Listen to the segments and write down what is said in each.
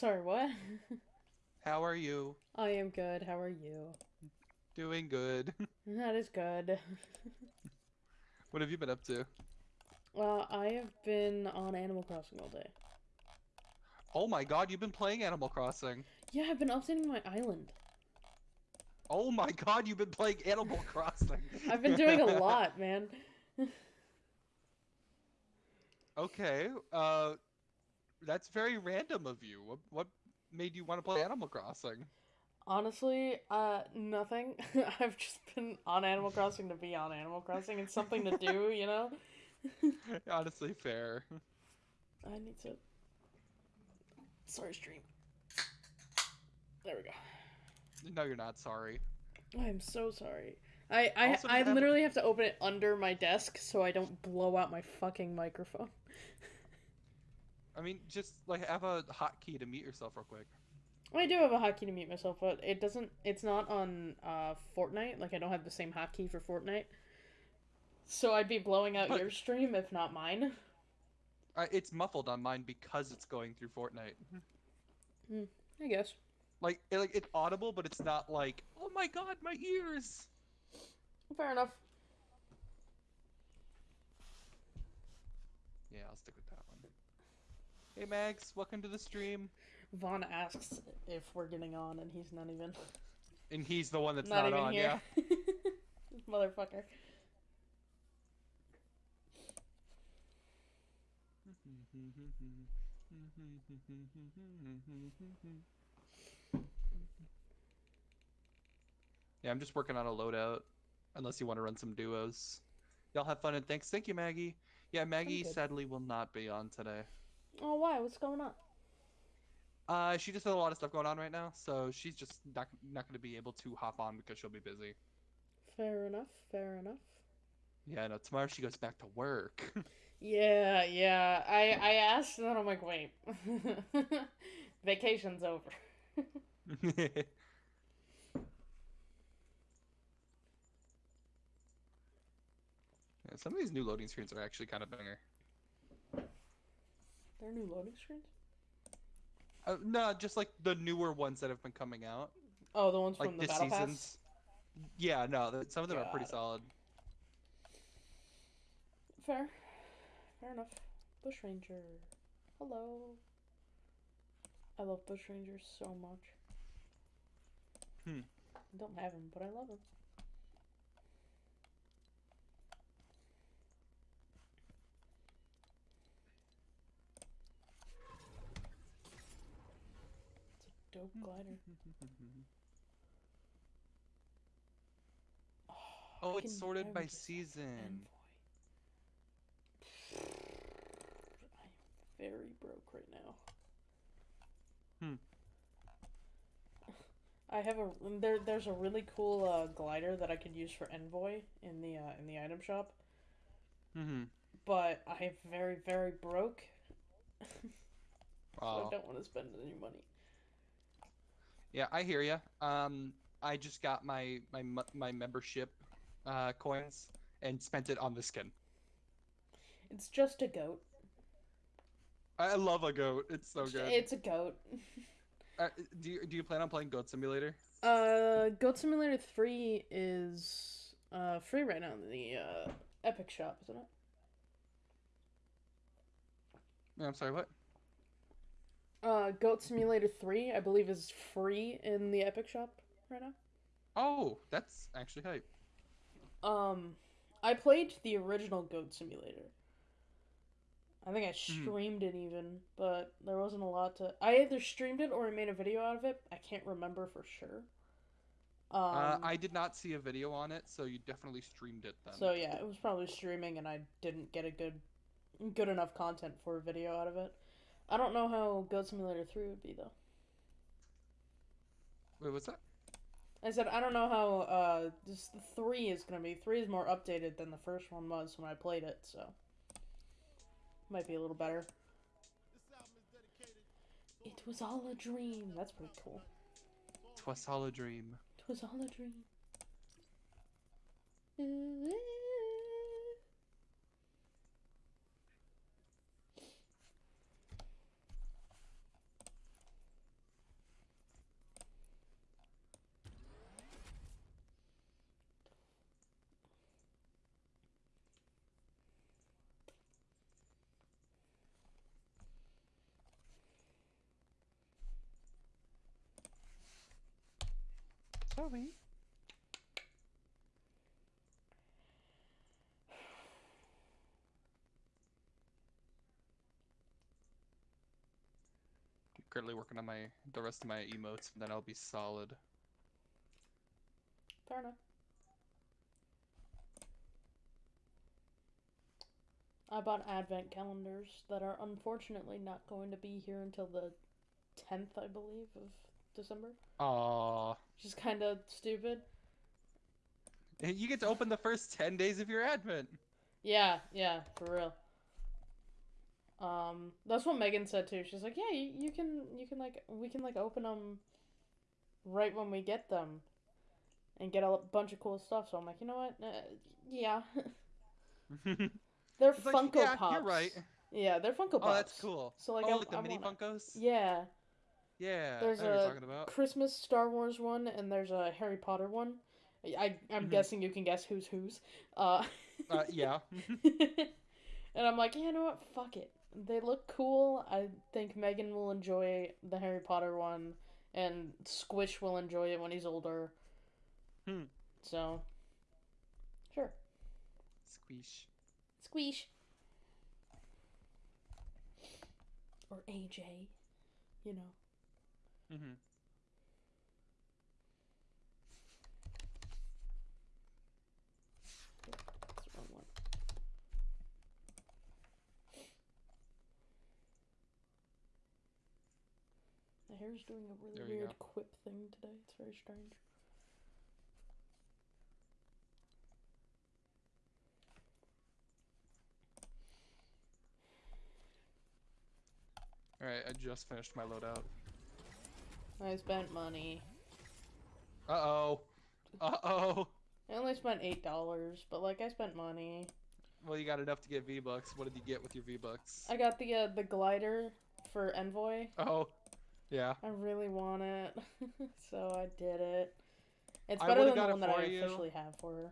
Sorry, what? How are you? I am good. How are you? Doing good. That is good. What have you been up to? Well, I have been on Animal Crossing all day. Oh my god, you've been playing Animal Crossing. Yeah, I've been updating my island. Oh my god, you've been playing Animal Crossing. I've been doing a lot, man. Okay, uh, that's very random of you. What, what made you want to play Animal Crossing? Honestly, uh, nothing. I've just been on Animal Crossing to be on Animal Crossing. It's something to do, you know? Honestly, fair. I need to. Sorry, stream. There we go. No, you're not sorry. I am so sorry. I I, Also, I have- literally have to open it under my desk so I don't blow out my fucking microphone. I mean, just like have a hotkey to mute yourself real quick. I do have a hotkey to mute myself, but it doesn't. It's not on uh, Fortnite. Like I don't have the same hotkey for Fortnite. So I'd be blowing out But- your stream if not mine. Uh, it's muffled on mine because it's going through Fortnite. I guess. Like, it, like it's audible, but it's not like, oh my god, my ears. Fair enough. Yeah, I'll stick with. Hey Max, welcome to the stream. Vaughn asks if we're getting on, and he's not even. And he's the one that's not, not, on, here. This Motherfucker. yeah. Yeah, I'm just working on a loadout. Unless you want to run some duos. Y'all have fun and thanks. Thank you, Maggie. Yeah, Maggie sadly will not be on today. Oh, why? What's going on? Uh, she just has a lot of stuff going on right now, so she's just not not going to be able to hop on because she'll be busy. Fair enough. Fair enough. Yeah, no, tomorrow she goes back to work. Yeah, yeah. I I asked, and then I'm like, wait, vacation's over. Yeah, some of these new loading screens are actually kind of banger. There are new loading screens. Uh, no, just like the newer ones that have been coming out, Oh, the ones like from the this battle pass. season's. Yeah, no, th- some of them are pretty solid. Fair. Fair enough. Bush Ranger. Hello. I love Bush Rangers so much. Hmm. I don't have him, but I love him. Dope glider. Oh, I it's sorted by season. I'm very broke right now. Hmm. I have a there. There's a really cool uh, glider that I could use for envoy in the uh, in the item shop, Mm-hmm. but I am very very broke. so Wow. I don't want to spend any money. Yeah, I hear you. Um, I just got my my my membership uh coins and spent it on the skin. It's just a goat. I love a goat. It's so good. It's a goat. Uh, do you do you plan on playing Goat Simulator? Uh, Goat Simulator Three is uh free right now in the uh Epic Shop, isn't it? I'm sorry, what? Uh, Goat Simulator 3, I believe, is free in the Epic Shop right now. Oh, that's actually hype. Um, I played the original Goat Simulator. I think I streamed it even, but there wasn't a lot to. I either streamed it or I made a video out of it. I can't remember for sure. Um, uh, I did not see a video on it, so you definitely streamed it then. so yeah, it was probably streaming, and I didn't get a good, good enough content for a video out of it. I don't know how Goat Simulator 3 would be though. Wait, what's that? I said I don't know how uh this three is gonna be. Three is more updated than the first one was when I played it, so might be a little better. It was all a dream. That's pretty cool. Twas all a dream. It was all a dream. Shall we? I'm currently working on my the rest of my emotes, and then I'll be solid. Fair enough. I bought advent calendars that are unfortunately not going to be here until the 10th, I believe, of December. Aww. Which is kind of stupid. And You get to open the first 10 days of your advent. Yeah, yeah, for real. Um, that's what Megan said too. She's like, "Yeah, you, you can, you can like, we can like open them right when we get them, and get a bunch of cool stuff." So I'm like, you know what? Uh, yeah, they're It's like, Funko yeah, Pops. you're right. Yeah, they're Funko Pops. Oh, that's cool. So like, oh, I, like the I mini wanna- Funkos? Yeah, Yeah, There's I know what you're a. Christmas Star Wars one, and there's a Harry Potter one. I, I'm Mhm. guessing you can guess who's whose. Uh, Uh, yeah. and I'm like, yeah, you know what? Fuck it. They look cool. I think Megan will enjoy the Harry Potter one, and Squish will enjoy it when he's older. Hmm. So, sure. Squish. Squish. Or AJ, you know. Mm-hmm. That's the wrong one. Hair's doing a really There weird quip thing today. It's very strange. Alright, I just finished my loadout. I spent money. Uh-oh. Uh-oh. I only spent eight dollars, but like I spent money. Well, you got enough to get V-Bucks. What did you get with your V-Bucks? I got the uh, the glider for Envoy. Oh, yeah. I really want it, so I did it. It's better than the one that I you. officially have for her.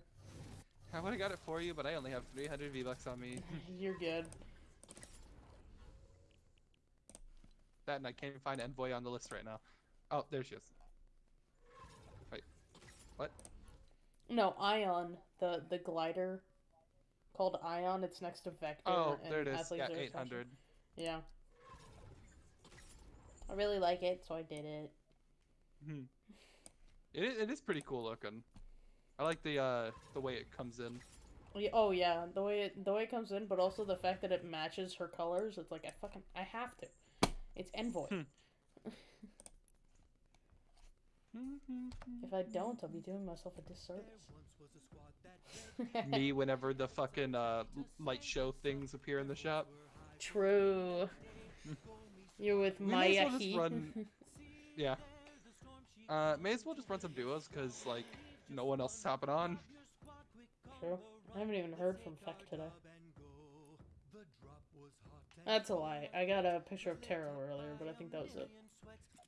I would have got it for you, but I only have 300 V-Bucks on me. You're good. that and I can't even find Envoy on the list right now. Oh, there she is. Wait. What? No, Ion, the the glider called Ion. It's next to Vector. Oh, there it is. Yeah, Air Station. 800. Yeah. I really like it, so I did it. Hmm. It is, it is pretty cool looking. I like the uh the way it comes in. Oh yeah, the way it the way it comes in, but also the fact that it matches her colors. It's like I fucking I have to. It's Envoy. Hmm. If I don't, I'll be doing myself a disservice. Me whenever the fucking uh light show things appear in the shop. True. You're with may Maya well run- Yeah. Uh, may as well just run some duos because like no one else is hopping on. True. I haven't even heard from Feck today. That's a lie. I got a picture of Taro earlier, but I think that was it.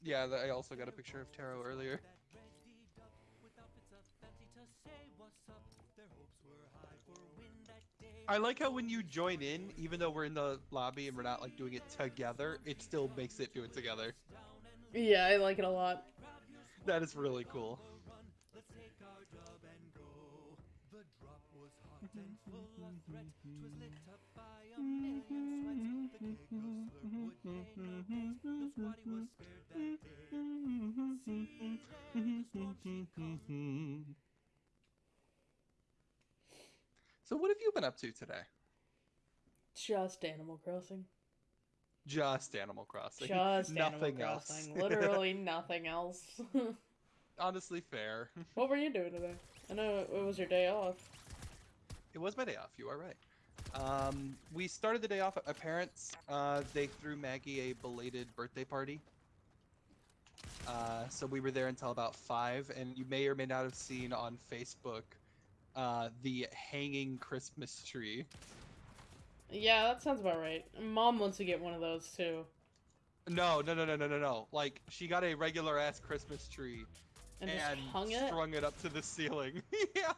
Yeah, I also got a picture of Taro earlier. I like how when you join in, even though we're in the lobby and we're not like doing it together, it still makes it do it together. Yeah, I like it a lot. That is really cool. Mm-hmm. Mm-hmm. Mm-hmm. So what have you been up to today? Just Animal Crossing. Just Animal Crossing. Just Nothing Animal else. Crossing. Literally nothing else. Honestly, fair. what were you doing today? I know it was your day off. It was my day off. You are right. Um, we started the day off at my parents. Uh, they threw Maggie a belated birthday party. Uh, so we were there until about five, and you may or may not have seen on Facebook uh, the hanging Christmas tree. Yeah, that sounds about right. Mom wants to get one of those too. No, no, no, no, no, no, no. Like she got a regular ass Christmas tree And, and, just hung it? strung it up to the ceiling. yeah,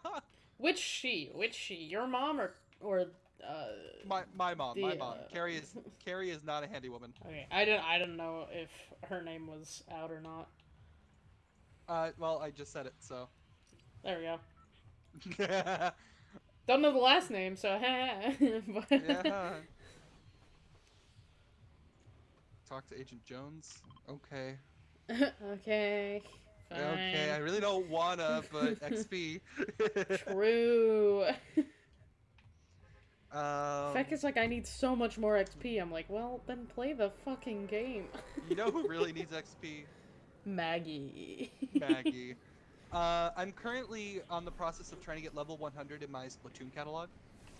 Which she? Which she? Your mom or or uh my my mom, my mom. uh, Carrie is Carrie is not a handy woman. Okay, I don't I don't know if her name was out or not. Uh, well, I just said it, so. There we go. Don't know the last name, so but... Talk to Agent Jones. Okay. okay. Fine. Okay, I really don't wanna, but XP. True. Um, Feck is like, I need so much more XP. I'm like, well, then play the fucking game. you know who really needs XP? Maggie. Maggie. Uh, I'm currently on the process of trying to get level 100 in my Splatoon catalog,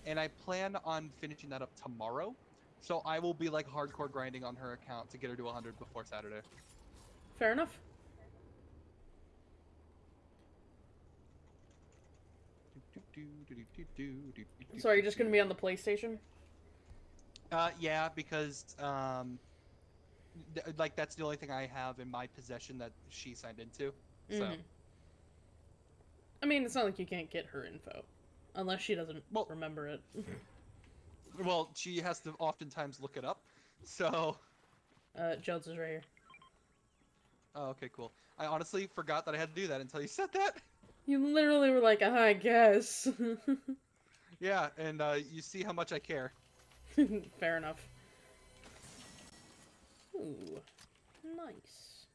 and I plan on finishing that up tomorrow. So I will be like hardcore grinding on her account to get her to 100 before Saturday. Fair enough. So are you just gonna be on the PlayStation? Uh, yeah, because um, th- like that's the only thing I have in my possession that she signed into. So Mhm. I mean, it's not like you can't get her info, unless she doesn't Well- remember it. well, she has to oftentimes look it up. So Uh, Jones is right here. oh, okay, cool. I honestly forgot that I had to do that until you said that. You literally were like, "Uh, I guess. Yeah, and uh, you see how much I care. Fair enough. Ooh, nice.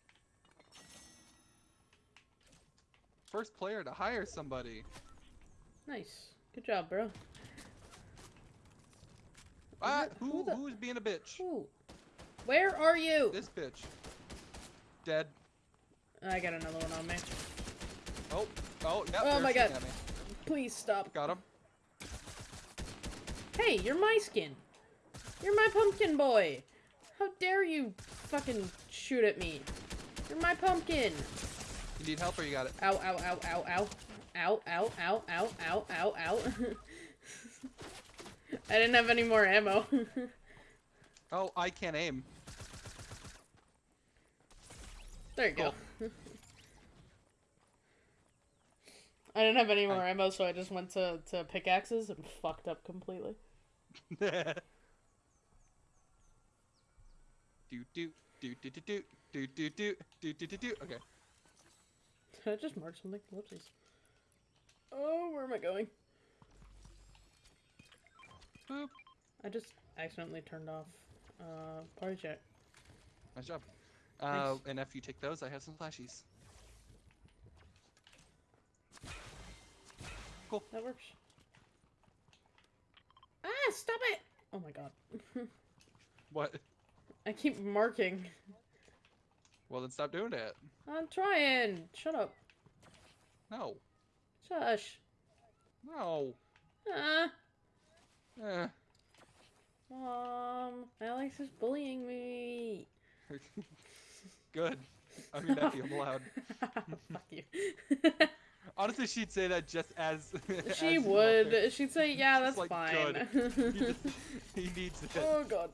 First player to hire somebody. Nice. Good job, bro. Ah, Who- who who the- who's being a bitch? Ooh. Where are you? This bitch. Dead. I got another one on me. Oh, oh, yep, Oh my God. Please stop. Got him. Hey, you're my skin. You're my pumpkin boy. How dare you fucking shoot at me? You're my pumpkin. You need help or you got it? Ow, ow, ow, ow, ow. Ow, ow, ow, ow, ow, ow, ow. I didn't have any more ammo. Oh, I can't aim. there you go. I didn't have any more I- ammo, so I just went to, to pickaxes and fucked up completely. do do do do do do do do do do do do do. Okay. Did I just mark something? Whoopsies. Oh, where am I going? Boop. I just accidentally turned off uh, party chat. Nice job. Uh, and if you take those, I have some flashies. That works. Ah, stop it! Oh my god. What? I keep marking. Well, then stop doing it. I'm trying. Shut up. No. Shush. No. Ah. Eh. Mom, Alex is bullying me. Good. I mean, nephew, I'm allowed. Fuck you. Honestly, she'd say that just as. as she you would. welfare. She'd say, "Yeah, that's like, fine." He, he needs it. oh god.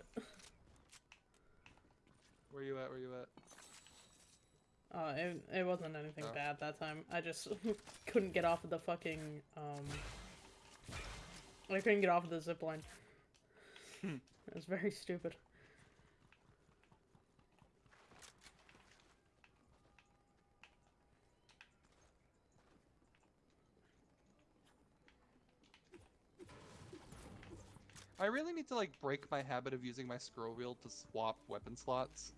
Where you at? Where you at? Uh, it, it wasn't anything Oh. bad that time. I just couldn't get off of the fucking um. I couldn't get off of the zip line. Hmm. It was very stupid. I really need to like break my habit of using my scroll wheel to swap weapon slots.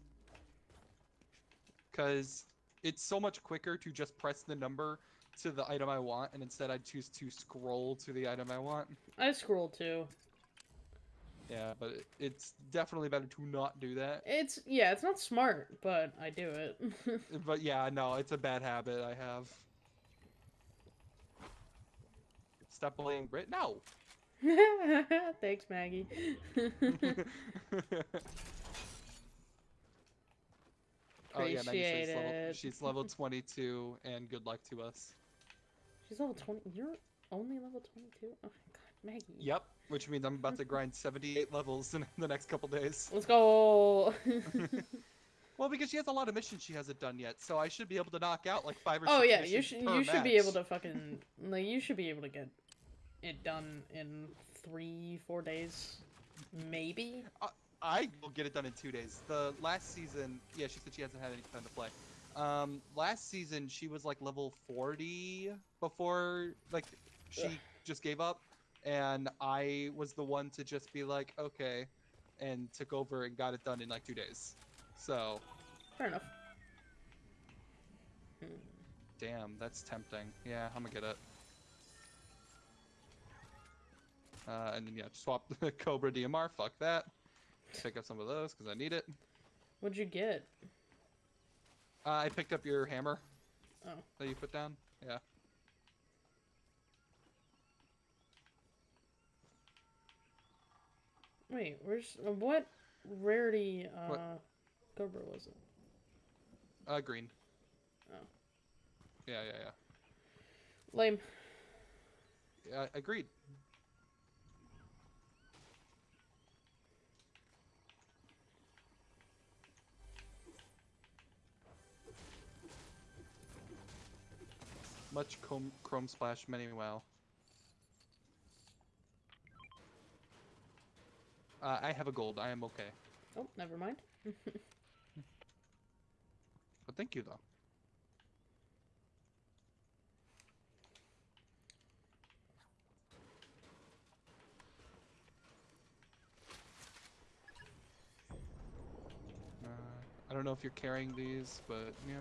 Cause it's so much quicker to just press the number to the item I want, and instead I choose to scroll to the item I want. I scrolled too. Yeah, but it, it's definitely better to not do that. It's yeah, it's not smart, but I do it. But yeah, no, it's a bad habit I have. Stop bullying Brit. No. Thanks, Maggie. oh yeah, Maggie Appreciate level, she's level 22, and good luck to us. She's level twenty. You're only level twenty-two. Oh my god, Maggie. Yep, which means I'm about to grind 78 levels in the next couple days. Let's go. Well, because she has a lot of missions she hasn't done yet, so I should be able to knock out like five or Oh yeah, you should you should be able to fucking like you should be able to get it done in three four days, maybe. I will get it done in two days. The last season, yeah, she said she hasn't had any time to play. Um, last season she was like level 40 before like she Ugh. just gave up, and I was the one to just be like, okay, and took over and got it done in like two days. So, Fair enough. Hmm. damn, that's tempting. Yeah, I'm gonna get it. Uh, and then yeah, swap the Cobra DMR. Fuck that. Pick up some of those because I need it. What'd you get? Uh, I picked up your hammer. Oh. That you put down. Yeah. Wait, where's uh, what rarity uh What? Cobra was it? Uh, green. Oh. Yeah, yeah, yeah. Lame. Yeah, agreed. Much chrome, chrome splash, many wow. Uh, I have a gold. I am okay. Oh, never mind. But thank you though. Uh, I don't know if you're carrying these, but yeah.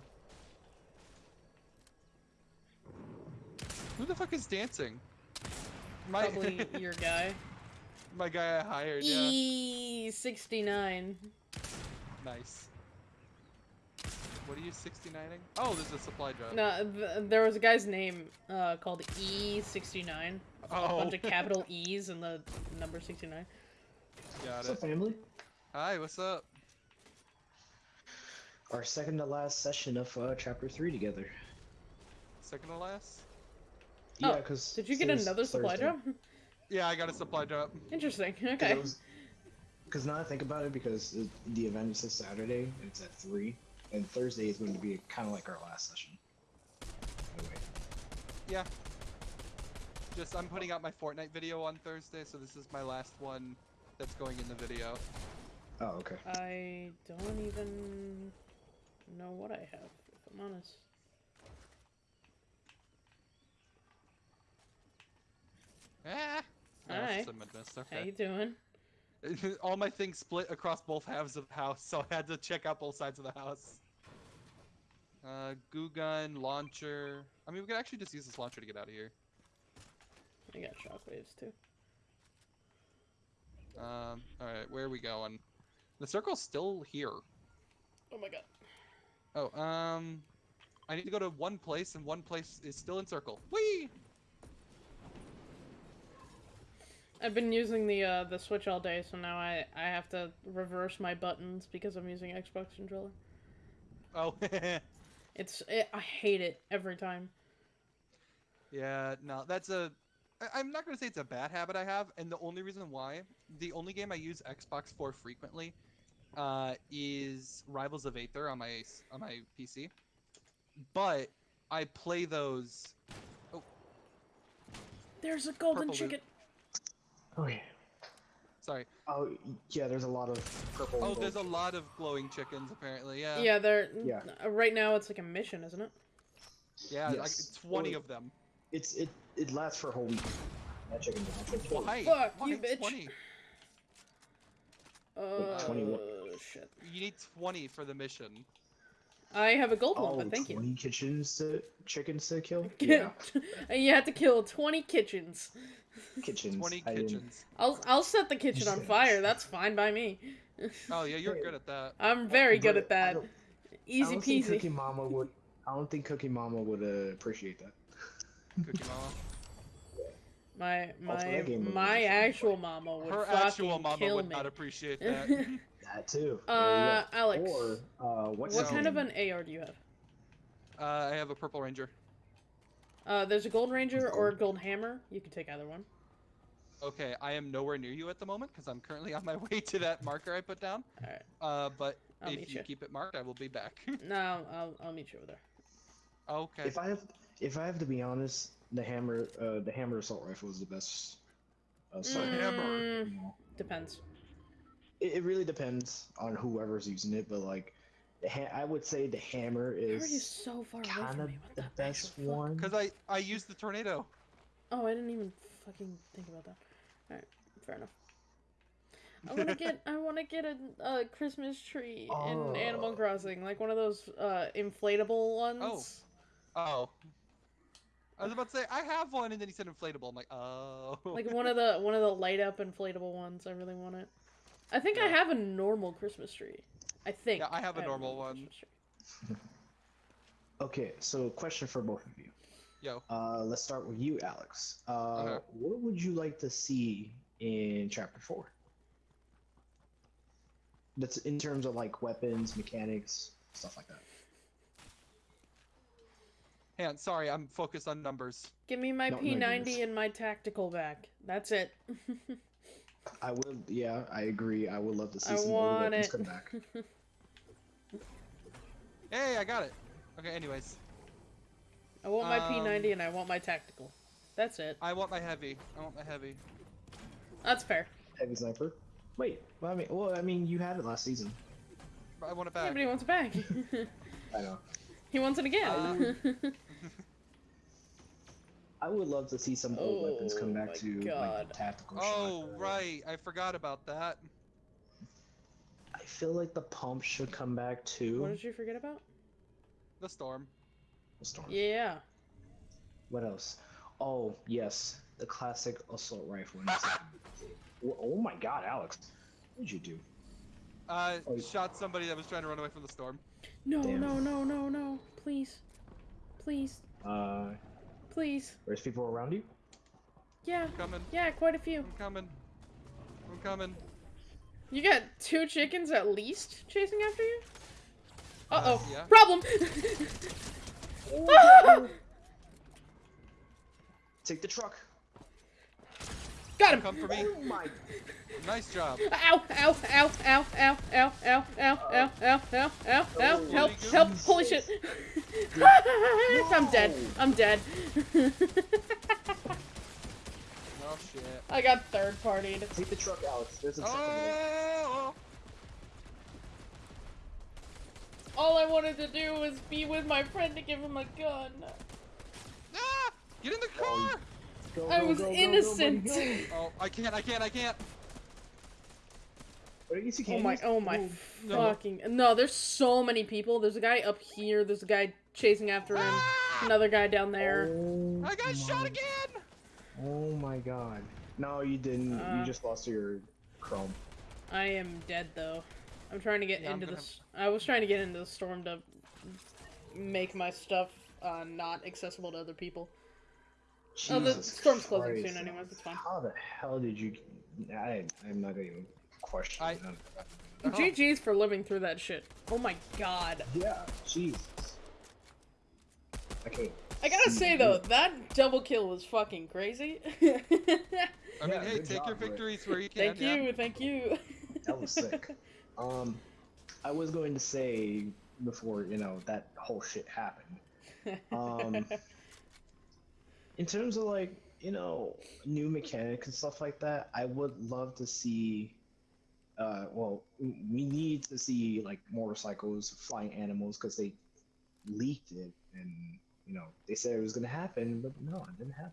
Who the fuck is dancing? My Probably your guy. my guy I hired. Yeah, E sixty nine. nice. What are you 69ing? Oh, there's a supply drop. No, th- there was a guy's name uh, called E sixty nine. A Oh, bunch of capital E's and the number sixty nine. got What's it. up, family? Hi, what's up? Our second to last session of uh, chapter three together. Second to last? Oh, Yeah, because Did you get another supply drop? Yeah, I got a supply drop. Interesting. Okay. Because now I think about it, because it, the event is this Saturday, and it's at three, and Thursday is going to be kind of like our last session. Anyway, Yeah. Just I'm putting out my Fortnite video on Thursday, so this is my last one that's going in the video. oh okay. I don't even know what I have, if I'm honest. Ah. No, it's just a Midwest, How okay. you doing? All my things split across both halves of the house, so I had to check out both sides of the house. Uh, goo gun, launcher. I mean, we could actually just use this launcher to get out of here. I got shockwaves too. Um, all right, where are we going? The circle's still here. Oh my god. Oh, um, I need to go to one place, and one place is still in circle. Whee! I've been using the uh, the Switch all day, so now I I have to reverse my buttons because I'm using Xbox controller. Oh, It's it, I hate it every time. yeah, no, that's a. I- I'm not gonna say it's a bad habit I have, and the only reason why, the only game I use Xbox for frequently, uh, is Rivals of Aether on my on my PC. But I play those. Oh. There's a golden Purple loot. Chicken. Okay. Sorry. Oh yeah, there's a lot of purple. Oh, there's a lot of glowing chickens apparently. Yeah. Yeah, they're Yeah. uh, right now it's like a mission, isn't it? Yeah, like Yes. 20 Well, of them. It's it it lasts for a whole week. That chicken. that chicken- Why? Fuck Why you, bitch. 20? Uh, 21. shit. You need 20 for the mission. I have a gold one, Oh, but thank you. 20 kitchens to chickens to kill. Yeah. Yeah, you have to kill 20 kitchens. kitchens. 20 kitchens. I'll, I'll set the kitchen on fire. That's fine by me. Oh yeah, you're good at that. I'm very good at that. don't- I Easy don't think Cookie peasy. Mama would. I don't think Cooking Mama would uh, appreciate that. Cooking Mama. My my that game my really fun, actual but- mama would Her fucking actual mama kill would me. not appreciate that. That too. uh, There Alex. Or uh, what's what kind of an AR do you have? uh, I have a purple ranger. Uh, there's a gold ranger or a gold hammer. You can take either one. Okay, I am nowhere near you at the moment because I'm currently on my way to that marker I put down. All right. Uh, but I'll if you you. keep it marked, I will be back. No, I'll I'll meet you over there. okay. If I have, if I have to be honest, the hammer, uh, the hammer assault rifle is the best. Assault Mm. rifle, Mm, you know. depends. It, it really depends on whoever's using it, but like, The ha- I would say the hammer How are you is so far kind of the the best one. Because I I used the tornado. Oh, I didn't even fucking think about that. All right, fair enough. I want to get I want to get a, a Christmas tree in Animal Oh. Crossing, like one of those uh, inflatable ones. Oh. Oh. I was about to say I have one, and then he said inflatable. I'm like, oh. Like one of the one of the light up inflatable ones. I really want it. I think I have a normal Christmas tree. I think. Yeah, I have a normal one. Christmas tree. Okay, so question for both of you. Yo. Uh, let's start with you, Alex. Uh, Okay. What would you like to see in chapter four? That's in terms of like weapons, mechanics, stuff like that. Hang on, sorry, I'm focused on numbers. Give me my No, no, P90 miss. and my tactical back. That's it. I would, yeah, I agree. I would love to see I some more want weapons it. come back. Hey, I got it. Okay, anyways, I want my Um, P90 and I want my tactical. That's it. I want my heavy. I want my heavy. That's fair. Heavy sniper. Wait, well, I mean, well, I mean, you had it last season. I want it Yeah, back. but he wants it back. I know. he wants it again. Uh, I would love to see some old weapons come Oh back my to God. like tactical. Oh, shot. right. I forgot about that. I feel like the pump should come back too. what did you forget about? The storm. The storm. Yeah. What else? Oh yes, the classic assault rifle. in the second. Wh- oh my God, Alex, what did you do? Uh, Oh, shot somebody that was trying to run away from the storm. No, Damn. no, no, no, no. Please. Please. Uh, Please. there's people around you. Yeah. I'm coming. Yeah, quite a few. I'm coming. I'm coming. You got two chickens at least chasing after you? Uh oh. yeah. Problem! Take the truck. Got him! Come for me. Oh my. Nice job. Ow, ow, ow, ow, ow, ow, ow, ow, ow, ow, ow, ow, ow, Oh, help, help, holy shit. I'm dead, I'm dead. Oh shit. I got third partied. Take the truck, Alex. There's a second. Oh! All I wanted to do was be with my friend to give him a gun. Ah! Get in the Oh, car! Go, I go, was go, go, go, innocent. buddy, go. Oh, I can't, I can't, I can't. But I guess you Oh my, oh my no. fucking. No, there's so many people. There's a guy up here, there's a guy chasing after him, Ah! another guy down there. Oh I got shot again! Oh my god. No, you didn't. Uh. you just lost your chrome. I am dead though. I'm trying to get Yeah, I'm into gonna- this. I was trying to get into the storm to make my stuff uh, not accessible to other people. Oh, the Jesus storm's closing Christ. soon anyways, it's fine. How the hell did you? I, I'm not even questioning. I- that. Oh. GG's for living through that shit. Oh my god. Yeah, Jesus. Okay. I gotta say though, that double kill was fucking crazy. I mean, Yeah, hey, good take your job, Rick. victories where you can. thank yeah. you, thank you. That was sick. Um, I was going to say before you know that whole shit happened. Um, in terms of like you know new mechanics and stuff like that, I would love to see. Uh, well, we need to see like motorcycles, flying animals, because they leaked it, and you know they said it was gonna happen, but no, it didn't happen.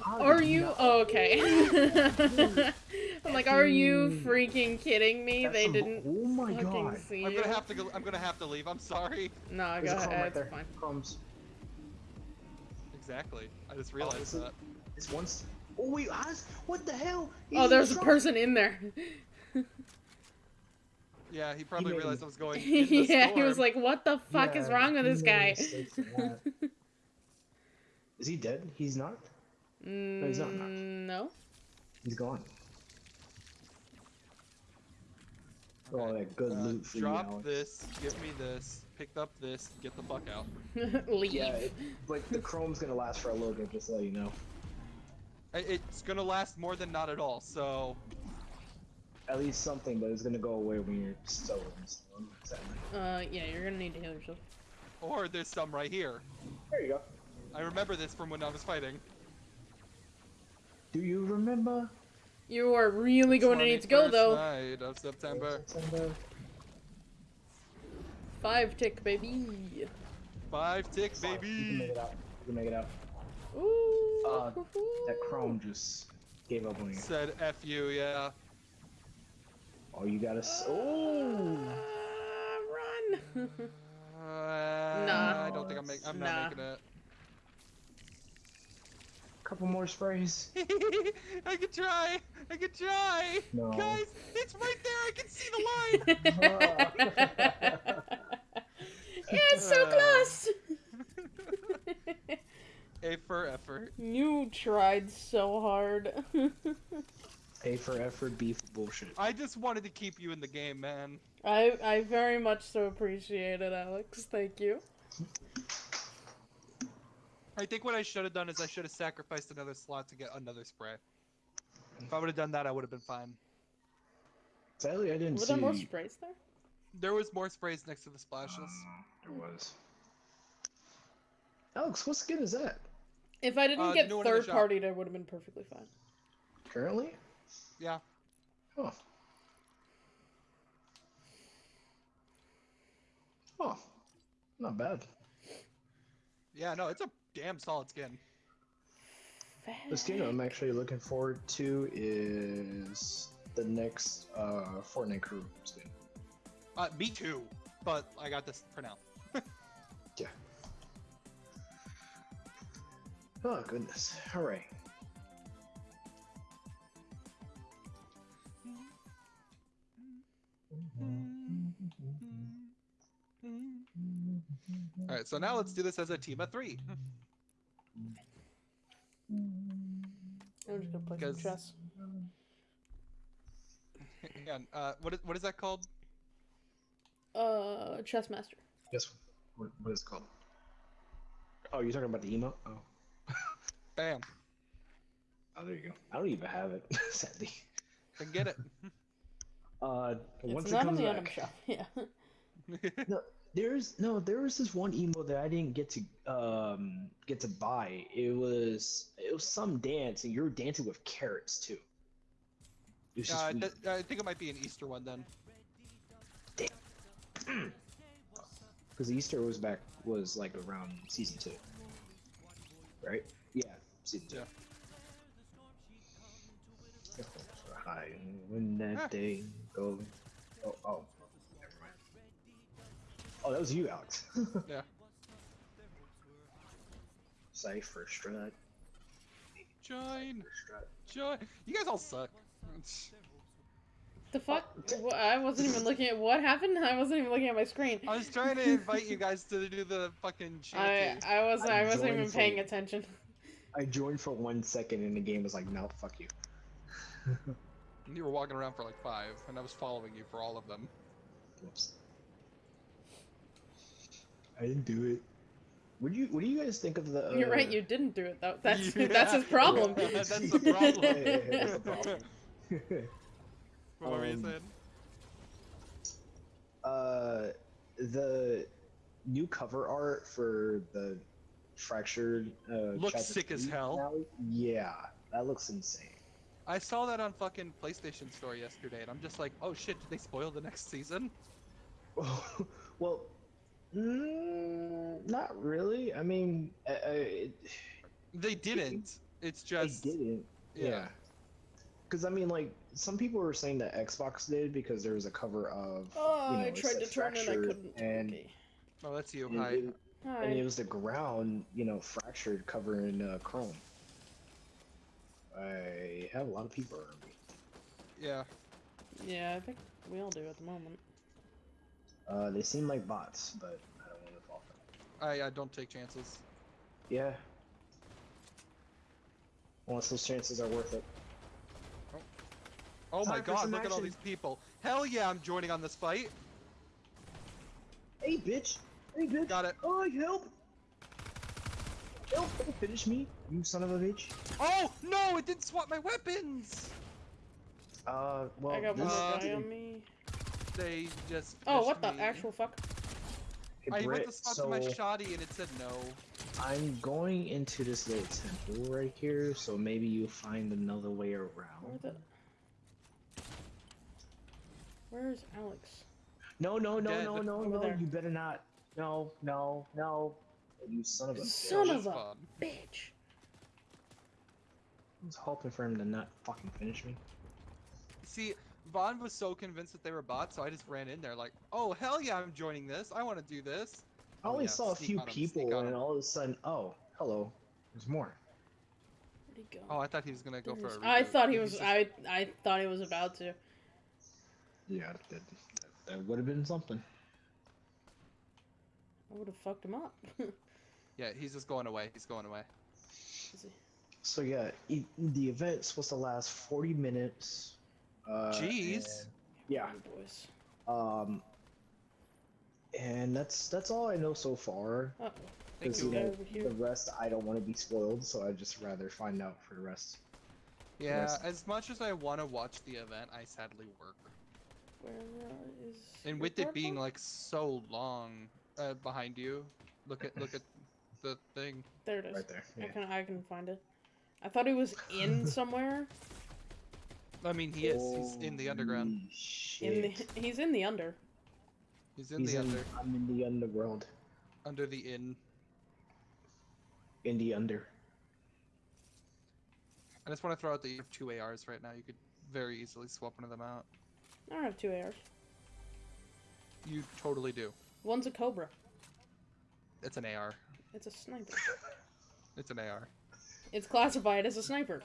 How Are you not- oh, okay? I'm like, are you freaking kidding me? That's They didn't Oh my fucking god! see I'm gonna have to go. I'm gonna have to leave. I'm sorry. No, go There's a chrome ahead. right It's there. fine. Chromes. Exactly. I just realized is it- that. It's once. Oh wait, how does, what the hell? He's Oh, there's the a person in there. Yeah, he probably made realized a- I was going. In the yeah, he was like, "What the fuck is wrong with this guy?" mistakes in that. Is he dead? He's not. he's not knocked. Mm, no. He's gone. Oh, Okay. that good Uh, loot for drop you, Alex. this. Give me this. Picked up this. Get the fuck out. Leave. Yeah, it, but the chrome's gonna last for a little bit, just so you know. It's gonna last more than not at all. So At least something, but it's gonna go away when you're still in the storm. Uh, yeah, you're gonna need to heal yourself. Or there's some right here. There you go. I remember this from when I was fighting. Do you remember? You are really going to need to go though. Night of September. September? Five tick, baby. Five tick, baby. You can make baby. it out. You can make it out. Ooh. Uh, That Chrome just gave up on you. Said F you, yeah. Oh, you gotta. S- oh. Run. Uh, Nah. I don't think I'm, make, I'm Nah. not making it. Couple more sprays. I could try. I could try. No. Guys, it's right there. I can see the line. yeah, it's so close. A for effort. you tried so hard. A for effort, B for bullshit. I just wanted to keep you in the game, man. I I very much so appreciate it, Alex. Thank you. I think what I should have done is I should have sacrificed another slot to get another spray. If I would have done that, I would have been fine. Sadly, I didn't Were see. there more sprays there? There was more sprays next to the splashes. There was. Alex, what skin is that? If I didn't Uh, get new one in the third shop. party, it would have been perfectly fine. Currently? Yeah. Oh. Oh. Not bad. Yeah, no, it's a damn solid skin. The skin I'm actually looking forward to is the next uh, Fortnite crew skin. Uh, me too. But I got this for now. Yeah. Oh goodness. All right. All right, so now let's do this as a team of three. I'm just gonna play some Because- chess. Again, uh, what is what is that called? Uh, chess master. Guess what, what is it called? Oh, you're talking about the emo? Oh. Bam. Oh, there you go. I don't even have it, sadly. Then get it. Uh, once it's it not on comes the item back. shelf. Yeah. No, there's no, there was this one emo that I didn't get to um get to buy. It was it was some dance, and you were dancing with carrots too. It was just uh, th- I think it might be an Easter one then. Because Easter was back was like around season two, right? Yeah, season two. Yeah. Hi, when that Ah. day goes. Oh, oh, never mind. Oh, that was you, Alex. Yeah. Cipher strut. Join. Join. You guys all suck. The fuck? Wha- I wasn't even looking at what happened. I wasn't even looking at my screen. I was trying to invite you guys to do the fucking I. I wasn't I I wasn't even paying for- attention. I joined for one second, and the game was like, "No, fuck you." You were walking around for like five, and I was following you for all of them. Whoops. I didn't do it. What do you What do you guys think of the? Uh... You're right. You didn't do it though. That's Yeah. that's his problem. Yeah, that's the problem. That's the problem. What were you saying? uh, the new cover art for the fractured. Uh, Looks sick as hell. finale? Yeah, that looks insane. I saw that on fucking PlayStation Store yesterday, and I'm just like, oh shit, did they spoil the next season? well, mm, not really. I mean, uh, uh, it, They didn't. It's they just didn't. yeah. Yeah. Because I mean, like some people were saying that Xbox did because there was a cover of. Oh, you know, I tried to turn it. I couldn't. And, Okay. Oh, that's you. and Hi. it, and it was the ground, you know, fractured, covering uh, Chrome. I have a lot of people around me. Yeah. Yeah, I think we all do at the moment. Uh, they seem like bots, but I don't want to fall for them. I I don't take chances. Yeah. Unless those chances are worth it. Oh my Time god, some look at all these people. Hell yeah, I'm joining on this fight. Hey, bitch! Hey, bitch! Got it. Oh, help! Help! Finish me, you son of a bitch! Oh no, it didn't swap my weapons. Uh, well, I got this one uh, guy on me. They just. Oh, what the me. actual fuck? Hey, I went to swap so to my shoddy and it said no. I'm going into this little temple right here, so maybe you'll find another way Where around. The? Where's Alex? No, no, no, Dead. no, no, no. there. You better not. No, no, no. You son of a bitch. Son It of a- Bitch. I was hoping for him to not fucking finish me. See, Vaughn was so convinced that they were bots, so I just ran in there like, oh hell yeah, I'm joining this. I want to do this. I Oh, only yeah, saw a few on 'em, sneak people, on and 'em. all of a sudden, oh, hello. There's more. Where'd he go? Oh, I thought he was gonna go There for he a is. I thought he was. just- I I thought he was about to. Yeah, that, that would have been something. I would have fucked him up. Yeah, he's just going away. He's going away. Is he- So yeah, e- the event's supposed to last 40 minutes. Uh, Jeez. and- yeah. you boys. Um. And that's that's all I know so far. Uh-oh. Thank Because you. you know Over here. the rest I don't want to be spoiled, so I just rather find out for the rest. Yeah, rest- as much as I want to watch the event, I sadly work. Where uh. And with it being cardboard? like so long uh, behind you, look at look at the thing. There it is. Right there. I can I can find it. I thought he was in somewhere. I mean, he is. He's in the underground. In the he's in the under. He's in He's the in, under I'm in the underworld. under the inn. In the under. I just want to throw out that you have two ARs right now. You could very easily swap one of them out. I don't have two ARs. You totally do. One's a Cobra. It's an AR. It's a sniper. It's an AR. It's classified as a sniper.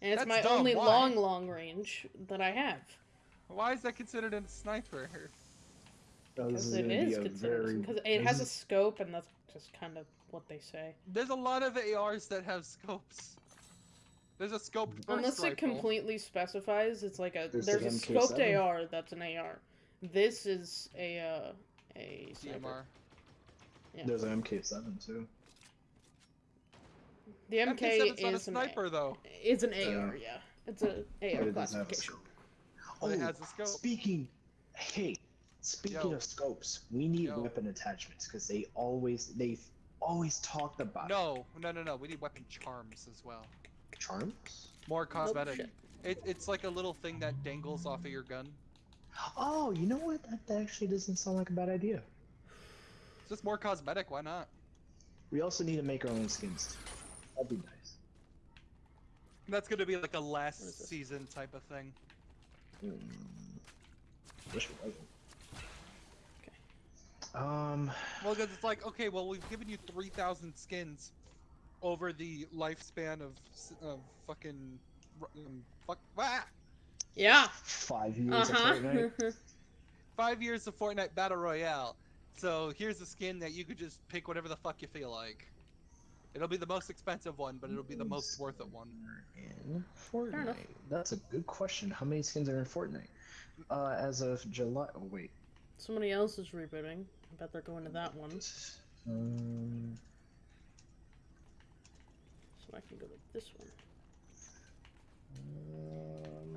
And it's That's my dumb, only why? long, long range that I have. Why is that considered a sniper? Because is it gonna be is a considered. very- Because it has a scope, and that's just kind of what they say. There's a lot of ARs that have scopes. There's a scoped burst Unless it rifle. completely specifies, it's like a There's there's, a scoped MK7. AR that's an AR. This is a uh, a sniper. Yeah. There's an MK7 too. The MK MK7's not a is an sniper though. A- is an Yeah. AR. Yeah, it's a But AR it doesn't have a classification. scope. But it Oh, has a scope. Speaking, hey, speaking Yo. of scopes, we need Yo. weapon attachments because they always they've always talked about No, no, no, no. We need weapon charms as well. Charms. More cosmetic. shit. it, it's like a little thing that dangles off of your gun. Oh, you know what? That, that actually doesn't sound like a bad idea. It's just more cosmetic. Why not? We also need to make our own skins. That'd be nice. That's gonna be like a last season type of thing. Hmm. Wish it wasn't. Okay. Um. Well, because it's like, okay, well, we've given you 3,000 skins over the lifespan of, s- of fucking. Um, fuck. Ah! Yeah. Five years Uh of Fortnite. Five years of Fortnite Battle Royale. So here's a skin that you could just pick whatever the fuck you feel like. It'll be the most expensive one, but it'll be the most worth it one. In Fortnite. That's a good question. How many skins are in Fortnite? Uh, as of July. Oh wait. Somebody else is rebooting. I bet they're going to that one, Um. So I can go to this one.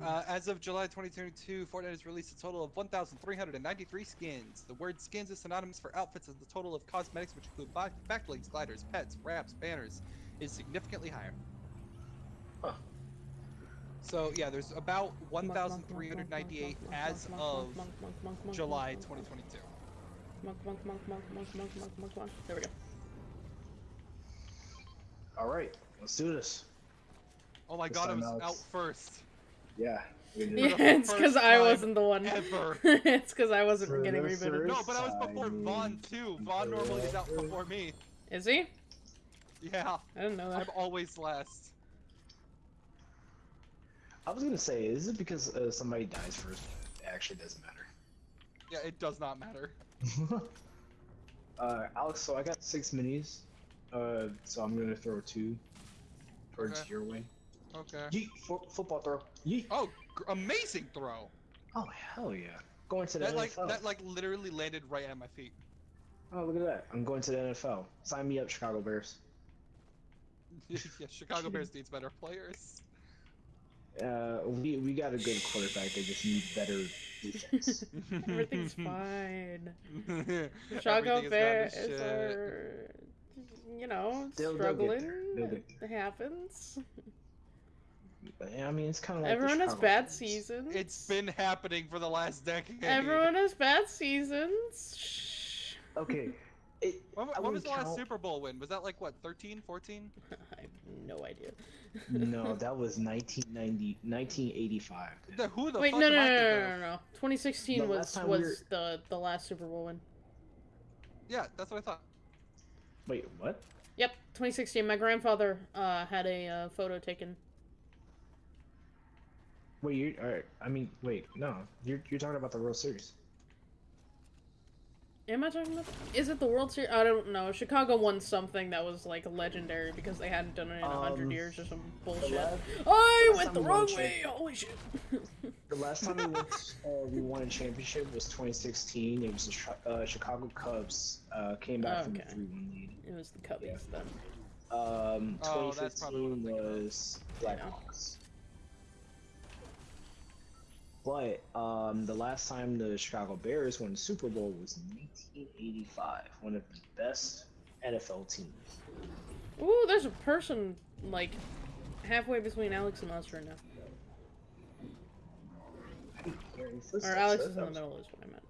um, Uh, as of July 2022, Fortnite has released a total of 1,393 skins. The word skins is synonymous for outfits, as the total of cosmetics, which include back blings, gliders, pets, wraps, banners, is significantly higher. Huh. So yeah, there's about 1,398 as of July 2022. Monk, monk, monk, monk, monk, monk, monk, monk, monk. There we go. All right, let's do this. Oh my This god, I time was Alex- out first. Yeah. Yeah, it's because I wasn't the one. ever. it's because I wasn't For getting the rebooted. No, but I was before Vaughn too. Vaughn normally is out before me. Is he? Yeah, I didn't know I'm always last. I was gonna say, is it because uh, somebody dies first? It actually doesn't matter. Yeah, it does not matter. uh, Alex, so I got six minis. Uh, so I'm gonna throw two towards Okay. your way. Okay. Yeet, fo- football throw. Yeet. Oh, amazing throw! Oh hell yeah! Going to the That like that like literally landed right at my feet. Oh look at that! I'm going to the NFL. Sign me up, Chicago Bears. yeah, Chicago Bears needs better players. Uh, we we got a good quarterback. They just need better defense. Everything's fine. Chicago is gone to Bears are, you know, They'll- they'll struggling. there. They'll get It happens. I mean, it's kind of like Everyone has bad Bulls. seasons. It's been happening for the last decade. Everyone has bad seasons. Shh. Okay. It, When, I when was wouldn't the last Super Bowl win? Was that like what, 13, 14? I have no idea. no, that was 1990, 1985. The, who the Wait, fuck no, no, am no, I no, thinking no, no, no. 2016 The was was we were- the the last Super Bowl win. Yeah, that's what I thought. Wait, what? Yep, 2016. My grandfather uh, had a uh, photo taken. Wait, you are. I mean, wait, no. You're you're talking about the World Series. Am I talking about? Is it the World Series? I don't know. Chicago won something that was like legendary because they hadn't done it in a hundred Um, years or some bullshit. I went the wrong champ- way. Holy shit. the last time we, went, uh, we won a championship was 2016. It was the uh, Chicago Cubs uh, came back from the Okay. 3-1 lead. it was the Cubbies then. Um, Oh, that's probably what I'm 2015 thinking of. was Blackhawks. But um, the last time the Chicago Bears won the Super Bowl was 1985, one of the best NFL teams. Ooh, there's a person like halfway between Alex and us right now. I didn't hear any Or. Alex That- is in the middle is what I meant.